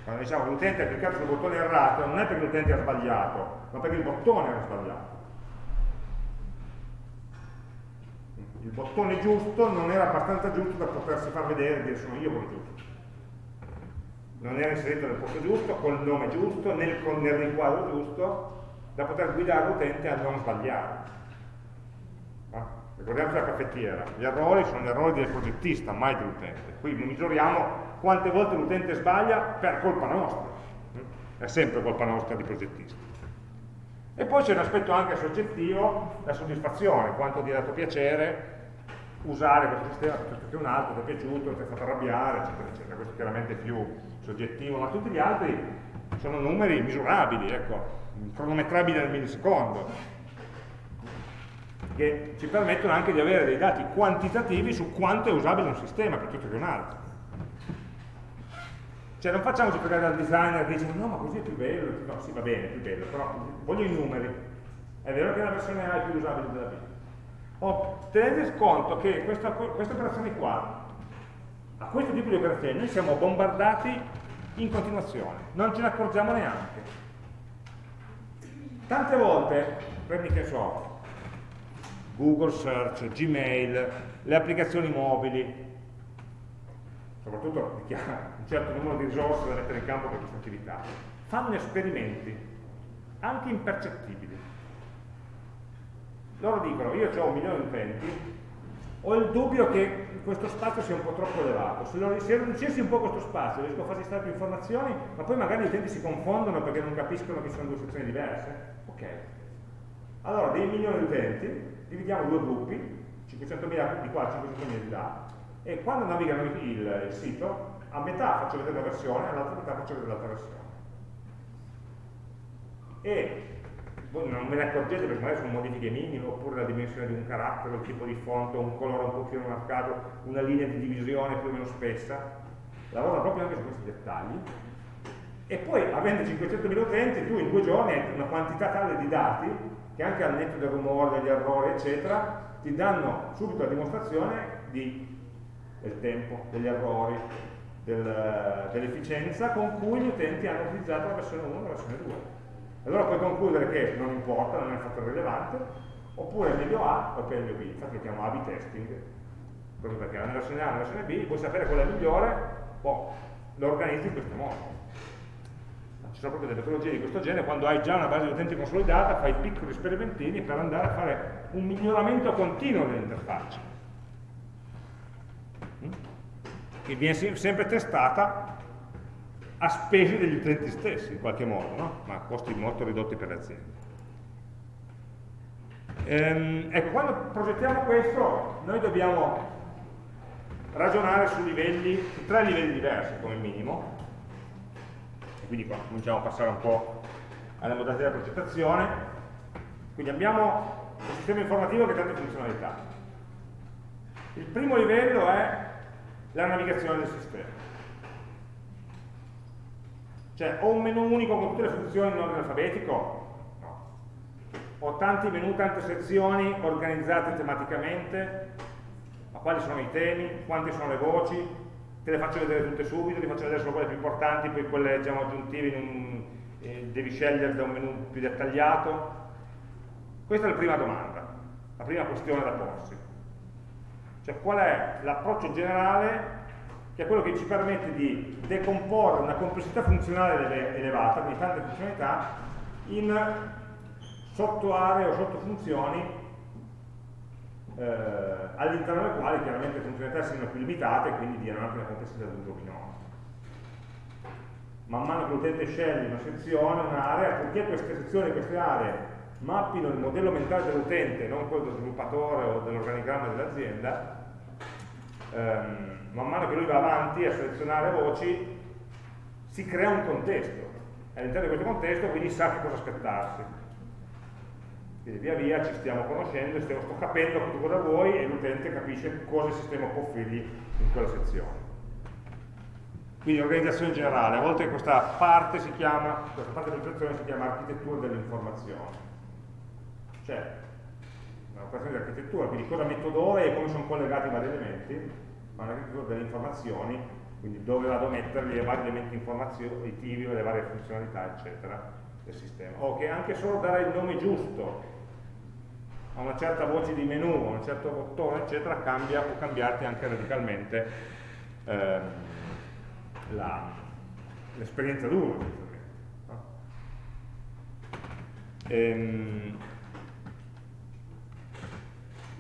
Quando diciamo che l'utente ha cliccato sul bottone errato, non è perché l'utente ha sbagliato, ma perché il bottone era sbagliato. Il bottone giusto non era abbastanza giusto da potersi far vedere e dire sono io quello giusto. Non era inserito nel posto giusto, col nome giusto, nel, nel riquadro giusto, da poter guidare l'utente a non sbagliare. Ah, ricordiamoci la caffettiera, gli errori sono gli errori del progettista, mai dell'utente. Qui misuriamo quante volte l'utente sbaglia per colpa nostra. è sempre colpa nostra di progettisti. E poi c'è un aspetto anche soggettivo, la soddisfazione, quanto ti ha dato piacere usare questo sistema piuttosto che un altro, ti è piaciuto, ti ha fatto arrabbiare, eccetera, eccetera. Questo chiaramente è più soggettivo, ma tutti gli altri sono numeri misurabili, ecco, cronometrabili nel millisecondo che ci permettono anche di avere dei dati quantitativi su quanto è usabile un sistema piuttosto che un altro. Cioè non facciamoci pregare dal designer che dice no ma così è più bello, no sì va bene, è più bello, però voglio i numeri. È vero che la versione A è più usabile della B. Tenete conto che questa, queste operazioni qua, a questo tipo di operazioni noi siamo bombardati in continuazione, non ce ne accorgiamo neanche. Tante volte, prendi che so, Google Search, Gmail, le applicazioni mobili, soprattutto chi ha un certo numero di risorse da mettere in campo per questa attività, fanno esperimenti, anche impercettibili. Loro dicono, io ho un milione di utenti, ho il dubbio che questo spazio sia un po' troppo elevato, se, lo, se riducessi un po' questo spazio riesco a farci stare più informazioni, ma poi magari gli utenti si confondono perché non capiscono che sono due sezioni diverse. Ok. Allora, dei milioni di utenti, dividiamo due gruppi, 500.000 di qua, 500.000 di là, e quando navigano il, il, sito, a metà faccio vedere una versione, all'altra metà faccio vedere l'altra versione. E non me ne accorgete perché magari sono modifiche minime, oppure la dimensione di un carattere, il tipo di fonte, un colore un po' più marcato, una linea di divisione più o meno spessa. Lavorano proprio anche su questi dettagli. E poi, avendo 500.000 utenti, tu in due giorni hai una quantità tale di dati che anche al netto del rumore, degli errori, eccetera, ti danno subito la dimostrazione di, del tempo, degli errori, del, dell'efficienza con cui gli utenti hanno utilizzato la versione 1 e la versione 2. Allora puoi concludere che non importa, non è un fattore rilevante, oppure meglio A o meglio B, infatti lo chiamo A-B testing, proprio perché nella versione A e nella versione B puoi sapere quella migliore, boh, lo organizzi in questo modo. Ci sono proprio delle metodologie di questo genere, quando hai già una base di utenti consolidata, fai piccoli sperimentini per andare a fare un miglioramento continuo dell'interfaccia, mm? che viene sempre testata a spese degli utenti stessi, in qualche modo, no? ma a costi molto ridotti per le aziende. Ehm, ecco, quando progettiamo questo, noi dobbiamo ragionare su livelli, su tre livelli diversi come minimo, quindi qua cominciamo a passare un po' alle modalità di progettazione. Quindi abbiamo un sistema informativo che ha tante funzionalità. Il primo livello è la navigazione del sistema. Cioè, ho un menu unico con tutte le funzioni in ordine alfabetico? No. Ho tanti menu, tante sezioni organizzate tematicamente? Ma quali sono i temi? Quante sono le voci? te le faccio vedere tutte subito, ti faccio vedere solo quelle più importanti, poi quelle diciamo, aggiuntive un, eh, devi scegliere da un menu più dettagliato. Questa è la prima domanda, la prima questione da porsi. Cioè qual è l'approccio generale che è quello che ci permette di decomporre una complessità funzionale elevata, quindi tante funzionalità, in sottoaree o sottofunzioni eh, all'interno del quale chiaramente le funzionalità siano più limitate e quindi diano anche una complessità d'uso minore. Man mano che l'utente sceglie una sezione, un'area, purché queste sezioni, queste aree mappino il modello mentale dell'utente, non quello dello sviluppatore o dell'organigramma dell'azienda, ehm, man mano che lui va avanti a selezionare voci, si crea un contesto. All'interno di questo contesto quindi sa che cosa aspettarsi quindi via via ci stiamo conoscendo, stiamo, sto capendo cosa vuoi e l'utente capisce cosa il sistema può offrirgli in quella sezione. Quindi organizzazione generale, a volte questa parte si chiama, questa parte dell'organizzazione si chiama architettura dell'informazione. Cioè, un'operazione di architettura, quindi cosa metto dove e come sono collegati i vari elementi, ma un'architettura delle informazioni, quindi dove vado a metterli i vari elementi informativi, le varie funzionalità, eccetera, del sistema. O che anche solo dare il nome giusto a una certa voce di menu, a un certo bottone, eccetera, cambia, può cambiarti anche radicalmente eh, l'esperienza d'uso. No? Ehm,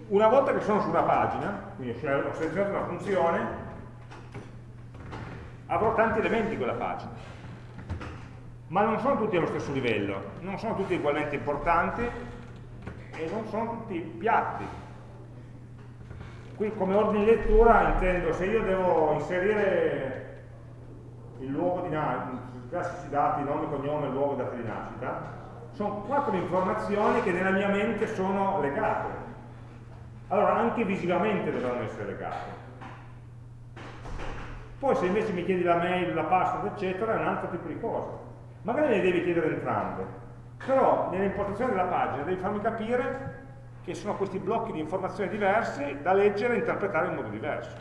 una volta che sono su una pagina, quindi ho selezionato una funzione, avrò tanti elementi in quella pagina. ma non sono tutti allo stesso livello, non sono tutti ugualmente importanti e non sono tutti piatti. Qui come ordine di lettura intendo se io devo inserire il luogo di nascita, i classici dati, nome, cognome, luogo data di nascita, sono quattro informazioni che nella mia mente sono legate. Allora anche visivamente dovranno essere legate. Poi se invece mi chiedi la mail, la password, eccetera, è un altro tipo di cosa magari le devi chiedere entrambe, però nell'impostazione della pagina devi farmi capire che sono questi blocchi di informazioni diverse da leggere e interpretare in modo diverso.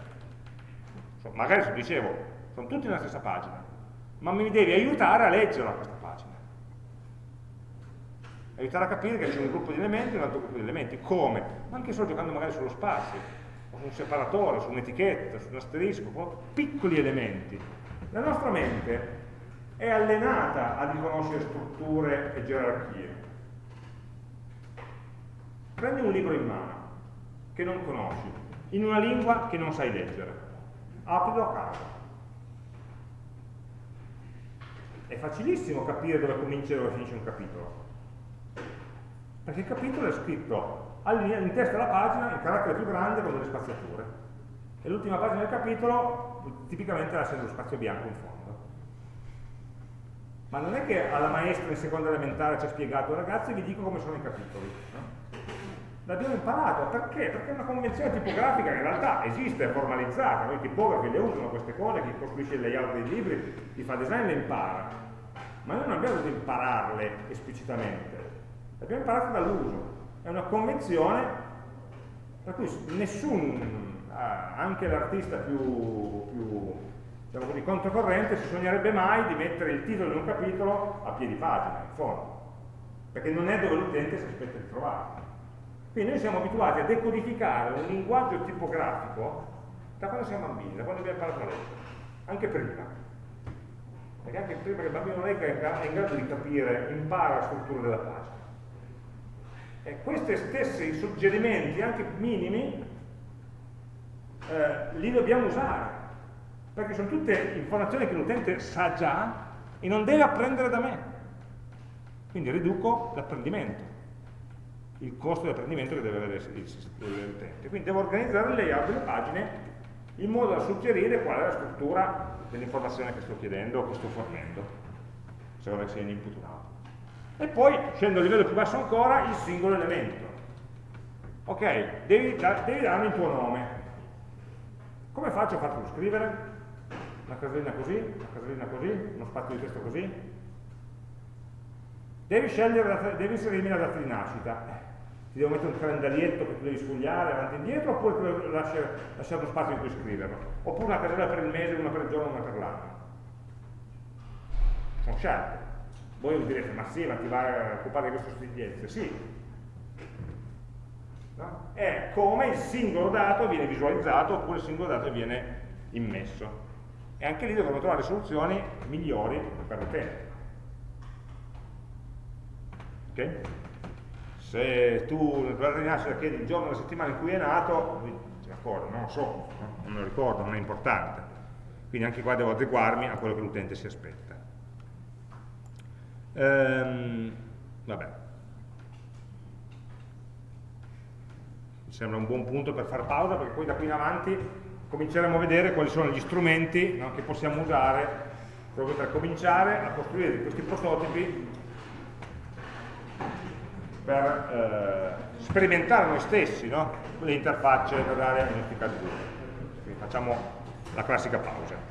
Magari, se dicevo, sono tutti nella stessa pagina, ma mi devi aiutare a leggerla questa. Aiutare a capire che c'è un gruppo di elementi e un altro gruppo di elementi. Come? Anche solo giocando magari sullo spazio, o su un separatore, su un'etichetta, su un asterisco, piccoli elementi. La nostra mente è allenata a riconoscere strutture e gerarchie. Prendi un libro in mano che non conosci, in una lingua che non sai leggere, aprilo a caso. È facilissimo capire dove comincia e dove finisce un capitolo, perché il capitolo è scritto in testa alla pagina il carattere più grande con delle spaziature, e l'ultima pagina del capitolo tipicamente lascia dello spazio bianco in fondo. Ma non è che alla maestra in seconda elementare ci ha spiegato, ragazzi vi dico come sono i capitoli. No? L'abbiamo imparato, perché? Perché è una convenzione tipografica che in realtà esiste, è formalizzata, noi tipografi le usano queste cose, chi costruisce il layout dei libri, chi fa design le impara, ma noi non abbiamo dovuto impararle esplicitamente, le abbiamo imparate dall'uso, è una convenzione per cui nessun, anche l'artista più, più diciamo così, controcorrente si sognerebbe mai di mettere il titolo di un capitolo a piedi pagina, in fondo, perché non è dove l'utente si aspetta di trovarlo. Quindi noi siamo abituati a decodificare un linguaggio tipografico da quando siamo bambini, da quando abbiamo imparato a leggere, anche prima. Perché anche prima che il bambino legga è in grado di capire, impara la struttura della pagina. E questi stessi suggerimenti, anche minimi, eh, li dobbiamo usare perché sono tutte informazioni che l'utente sa già e non deve apprendere da me. Quindi riduco l'apprendimento, il costo di apprendimento che deve avere l'utente. Quindi devo organizzare il layout delle pagine in modo da suggerire qual è la struttura dell'informazione che sto chiedendo o che sto fornendo, se vuole sia in input o out. E poi, scendo a livello più basso ancora, il singolo elemento. Ok, devi, devi darmi il tuo nome. Come faccio a farlo scrivere? una casellina così, una casellina così, uno spazio di testo così. Devi scegliere, devi inserirmi la data di nascita. Ti devo mettere un calendarietto che tu devi sfogliare avanti e indietro oppure lasciare, lasciare uno spazio in cui scriverlo. Oppure una casella per il mese, una per il giorno, una per l'anno. Sono scelte. Voi mi direte, ma sì, ma ti va a occupare di queste sostiglienze? Sì. No? È come il singolo dato viene visualizzato oppure il singolo dato viene immesso e anche lì dovremo trovare soluzioni migliori per l'utente. Ok? Se tu nel programma di nascita chiedi il giorno della settimana in cui è nato, d'accordo, non lo so, non me lo ricordo, non è importante. Quindi anche qua devo adeguarmi a quello che l'utente si aspetta. Ehm, vabbè. Mi sembra un buon punto per fare pausa perché poi da qui in avanti cominceremo a vedere quali sono gli strumenti no, che possiamo usare proprio per cominciare a costruire questi prototipi per eh, sperimentare noi stessi no, le interfacce da dare ai nostri casi Quindi facciamo la classica pausa.